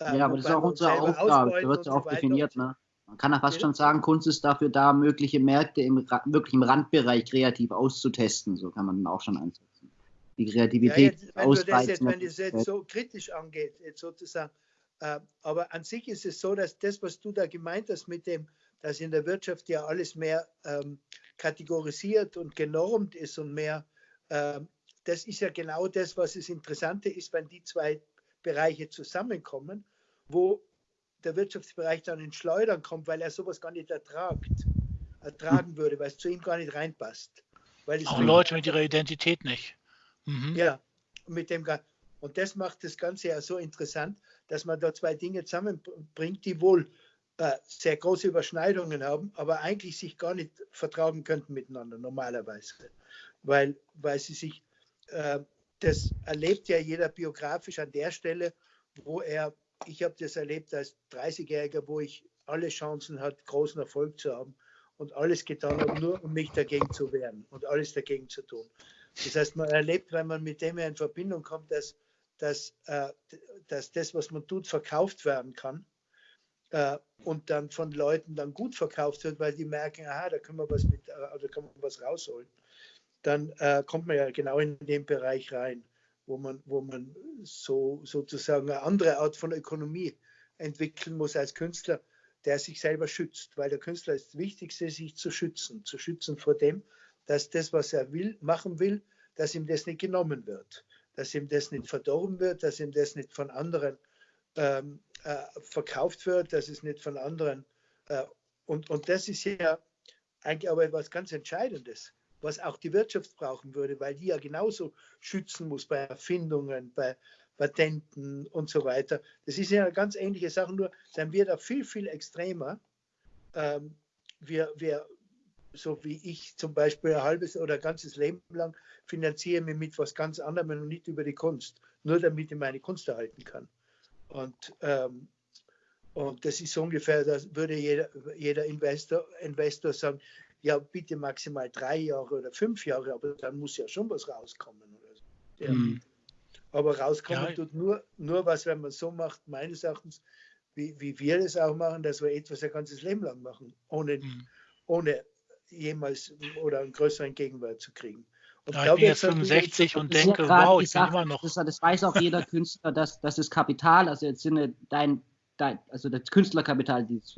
Ja, aber das ist auch unsere Aufgabe. Da wird es so definiert, ne? Man kann ja fast schon sagen, Kunst ist dafür da, mögliche Märkte im, wirklich im Randbereich kreativ auszutesten. So kann man auch schon einsetzen. Die Ja, Kreativität jetzt, wenn, du das jetzt, wenn das jetzt so kritisch angeht, jetzt sozusagen, äh, aber an sich ist es so, dass das, was du da gemeint hast mit dem, dass in der Wirtschaft ja alles mehr ähm, kategorisiert und genormt ist und mehr, ähm, das ist ja genau das, was das Interessante ist, wenn die zwei Bereiche zusammenkommen, wo der Wirtschaftsbereich dann ins Schleudern kommt, weil er sowas gar nicht ertragt, ertragen würde, weil es zu ihm gar nicht reinpasst. Auch Leute mit ihrer Identität nicht. Mhm. ja, mit dem und das macht das Ganze ja so interessant, dass man da zwei Dinge zusammenbringt, die wohl äh, sehr große Überschneidungen haben, aber eigentlich sich gar nicht vertragen könnten miteinander normalerweise, weil, weil sie sich, äh, das erlebt ja jeder biografisch an der Stelle, wo er, ich habe das erlebt als 30-Jähriger, wo ich alle Chancen hatte, großen Erfolg zu haben und alles getan habe, nur um mich dagegen zu wehren und alles dagegen zu tun. Das heißt, man erlebt, wenn man mit dem in Verbindung kommt, dass, dass, äh, dass das, was man tut, verkauft werden kann äh, und dann von Leuten dann gut verkauft wird, weil die merken, aha, da können wir was mit, äh, da kann man was rausholen. Dann äh, kommt man ja genau in den Bereich rein, wo man, wo man so sozusagen eine andere Art von Ökonomie entwickeln muss als Künstler, der sich selber schützt, weil der Künstler ist das Wichtigste, sich zu schützen, zu schützen vor dem, dass das, was er will, machen will, dass ihm das nicht genommen wird, dass ihm das nicht verdorben wird, dass ihm das nicht von anderen ähm, äh, verkauft wird, dass es nicht von anderen äh, und, und das ist ja eigentlich aber etwas ganz Entscheidendes, was auch die Wirtschaft brauchen würde, weil die ja genauso schützen muss bei Erfindungen, bei Patenten und so weiter. Das ist ja eine ganz ähnliche Sache, nur sind wir da viel, viel extremer. Ähm, wir, wir, so wie ich zum Beispiel ein halbes oder ein ganzes Leben lang finanziere mich mit was ganz anderem und nicht über die Kunst, nur damit ich meine Kunst erhalten kann. Und, ähm, und das ist so ungefähr, das würde jeder, jeder Investor, Investor sagen, ja, bitte maximal drei Jahre oder fünf Jahre, aber dann muss ja schon was rauskommen. Oder so. ja. Mhm. Aber rauskommen Ja. tut nur, nur was, wenn man so macht, meines Erachtens, wie, wie wir das auch machen, dass wir etwas ein ganzes Leben lang machen, ohne, Mhm. ohne jemals oder einen größeren Gegenwert zu kriegen. Und Ja, ich da bin jetzt wird's natürlich- 65 und ist denke, wow, die ich bin Sache, immer noch. Das, das weiß auch jeder (laughs) Künstler, dass, das Kapital, also jetzt Sinne dein, dein, also das Künstlerkapital, das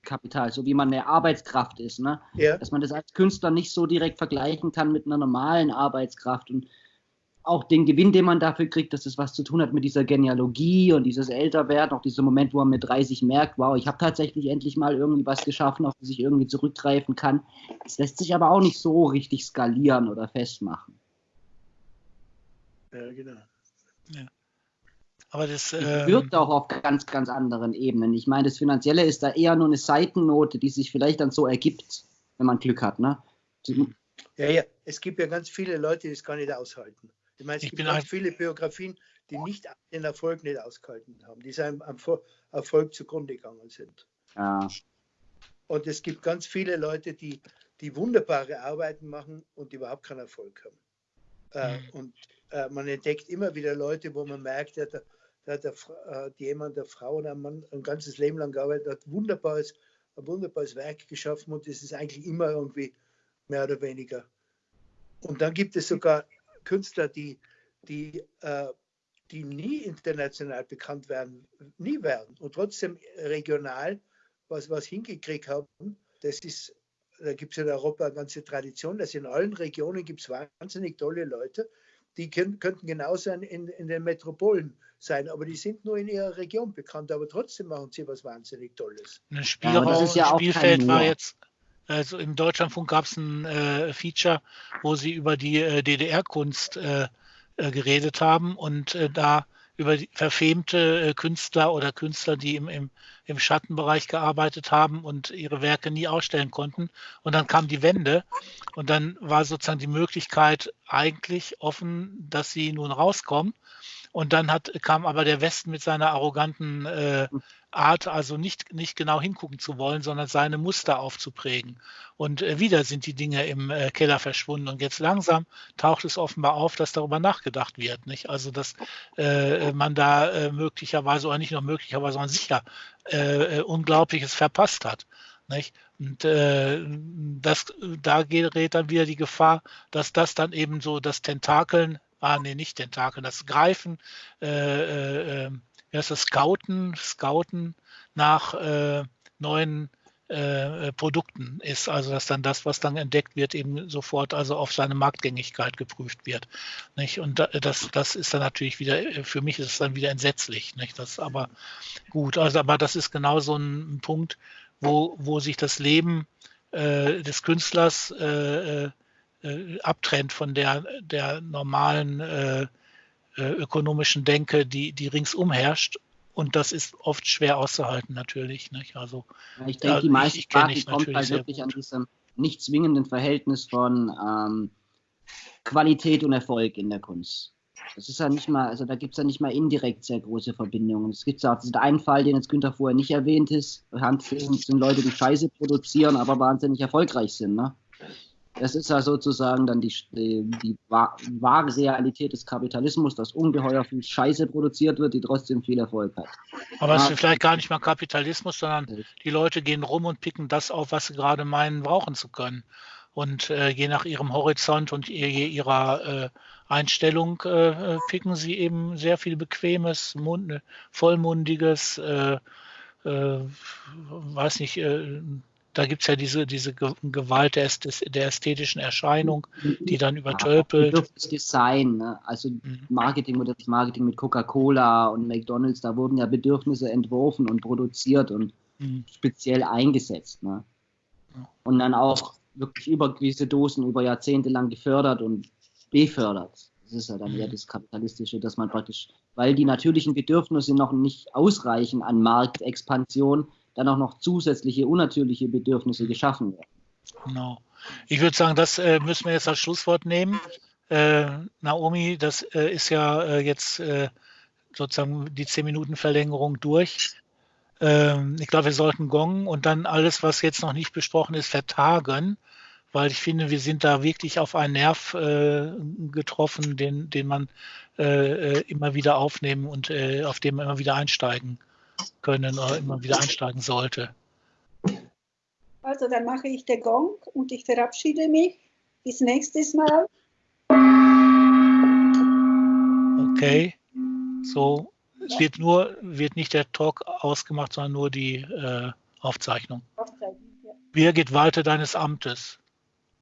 Arbeitskapital, so wie man eine Arbeitskraft ist, ne? Ja, dass man das als Künstler nicht so direkt vergleichen kann mit einer normalen Arbeitskraft. Und auch den Gewinn, den man dafür kriegt, dass es was zu tun hat mit dieser Genealogie und dieses Älterwerden, auch dieser Moment, wo man mit 30 merkt, wow, ich habe tatsächlich endlich mal irgendwie was geschaffen, auf das ich irgendwie zurückgreifen kann. Das lässt sich aber auch nicht so richtig skalieren oder festmachen. Ja, genau. Ja. Aber das ähm, wirkt auch auf ganz, ganz anderen Ebenen. Ich meine, das Finanzielle ist da eher nur eine Seitennote, die sich vielleicht dann so ergibt, wenn man Glück hat. Ne? Ja, ja, es gibt ja ganz viele Leute, die es gar nicht aushalten. Ich meine, es Ich gibt bin ganz viele Biografien, die nicht den Erfolg nicht ausgehalten haben, die seinem Erfolg zugrunde gegangen sind. Ja. Und es gibt ganz viele Leute, die, die wunderbare Arbeiten machen und die überhaupt keinen Erfolg haben. Äh, Mhm. und äh, man entdeckt immer wieder Leute, wo man merkt, da, da, hat der, Fra- äh, jemand, der Frau oder ein Mann ein ganzes Leben lang gearbeitet hat, wunderbares, ein wunderbares Werk geschaffen und es ist eigentlich immer irgendwie mehr oder weniger. Und dann gibt es sogar Künstler, die, die, äh, die nie international bekannt werden, nie werden und trotzdem regional was, was hingekriegt haben. Das ist, da gibt es in Europa eine ganze Tradition, dass in allen Regionen gibt es wahnsinnig tolle Leute, die können, könnten genauso in, in, in den Metropolen sein, aber die sind nur in ihrer Region bekannt, aber trotzdem machen sie was wahnsinnig Tolles. Ein Spielraum, das ist ja auch kein Spielfeld war jetzt, also im Deutschlandfunk gab es ein äh, Feature, wo sie über die äh, DDR-Kunst äh, äh, geredet haben und äh, da über die verfemte äh, Künstler oder Künstler, die im, im, im Schattenbereich gearbeitet haben und ihre Werke nie ausstellen konnten. Und dann kam die Wende und dann war sozusagen die Möglichkeit eigentlich offen, dass sie nun rauskommen. Und dann hat, kam aber der Westen mit seiner arroganten äh, Art, also nicht, nicht genau hingucken zu wollen, sondern seine Muster aufzuprägen. Und äh, wieder sind die Dinge im äh, Keller verschwunden. Und jetzt langsam taucht es offenbar auf, dass darüber nachgedacht wird. Nicht? Also, dass äh, man da äh, möglicherweise, oder nicht nur möglicherweise, sondern sicher äh, äh, Unglaubliches verpasst hat. Nicht? Und äh, das, da gerät dann wieder die Gefahr, dass das dann eben so das Tentakeln, ah nee, nicht Tentakeln, das Greifen, äh, äh, äh, heißt das, Scouten, Scouten nach äh, neuen äh, äh, Produkten ist. Also dass dann das, was dann entdeckt wird, eben sofort also auf seine Marktgängigkeit geprüft wird. Nicht? Und da, das, das ist dann natürlich wieder, äh, für mich ist es dann wieder entsetzlich. Nicht? Das ist aber gut. Also aber das ist genau so ein Punkt, wo, wo sich das Leben äh, des Künstlers äh, äh, abtrennt von der, der normalen äh, äh, ökonomischen Denke, die, die ringsum herrscht. Und das ist oft schwer auszuhalten natürlich. Nicht? Also Ja, Ich denke, die meisten Sprachen kommt halt wirklich an diesem nicht zwingenden Verhältnis von ähm, Qualität und Erfolg in der Kunst. Das ist ja nicht mal, also da gibt es ja nicht mal indirekt sehr große Verbindungen. Es gibt ja auch diesen einen Fall, den jetzt Günther vorher nicht erwähnt ist. Handfilms sind Leute, die Scheiße produzieren, aber wahnsinnig erfolgreich sind. Ne? Das ist ja sozusagen dann die, die, die wa- wahre Realität des Kapitalismus, dass ungeheuer viel Scheiße produziert wird, die trotzdem viel Erfolg hat. Aber es Ja. ist vielleicht gar nicht mal Kapitalismus, sondern die Leute gehen rum und picken das auf, was sie gerade meinen, brauchen zu können. Und äh, je nach ihrem Horizont und je, je ihrer äh, Einstellung äh, äh, picken sie eben sehr viel bequemes, mund, vollmundiges, äh, äh, weiß nicht, da gibt es ja diese, diese Ge- Gewalt der, der ästhetischen Erscheinung, die dann übertölpelt. Das Design, ne? also Mhm. Marketing oder das Marketing mit Coca-Cola und McDonalds, da wurden ja Bedürfnisse entworfen und produziert und Mhm. speziell eingesetzt. Ne? Ja. Und dann auch wirklich über gewisse Dosen über Jahrzehnte lang gefördert und befördert. Das ist ja dann Mhm. eher das Kapitalistische, dass man praktisch, weil die natürlichen Bedürfnisse noch nicht ausreichen an Marktexpansion, dann auch noch zusätzliche unnatürliche Bedürfnisse geschaffen werden. Genau. Ich würde sagen, das äh, müssen wir jetzt als Schlusswort nehmen. Äh, Naomi, das äh, ist ja äh, jetzt äh, sozusagen die 10-Minuten-Verlängerung durch. Ähm, ich glaube, wir sollten gongen und dann alles, was jetzt noch nicht besprochen ist, vertagen, weil ich finde, wir sind da wirklich auf einen Nerv äh, getroffen, den, den man immer wieder aufnehmen und auf dem man immer wieder einsteigen können oder immer wieder einsteigen sollte. Also dann mache ich den Gong und ich verabschiede mich. Bis nächstes Mal. Okay. So, es wird nur, wird nicht der Talk ausgemacht, sondern nur die äh, Aufzeichnung. Aufzeichnen, ja. Birgit, walte deines Amtes.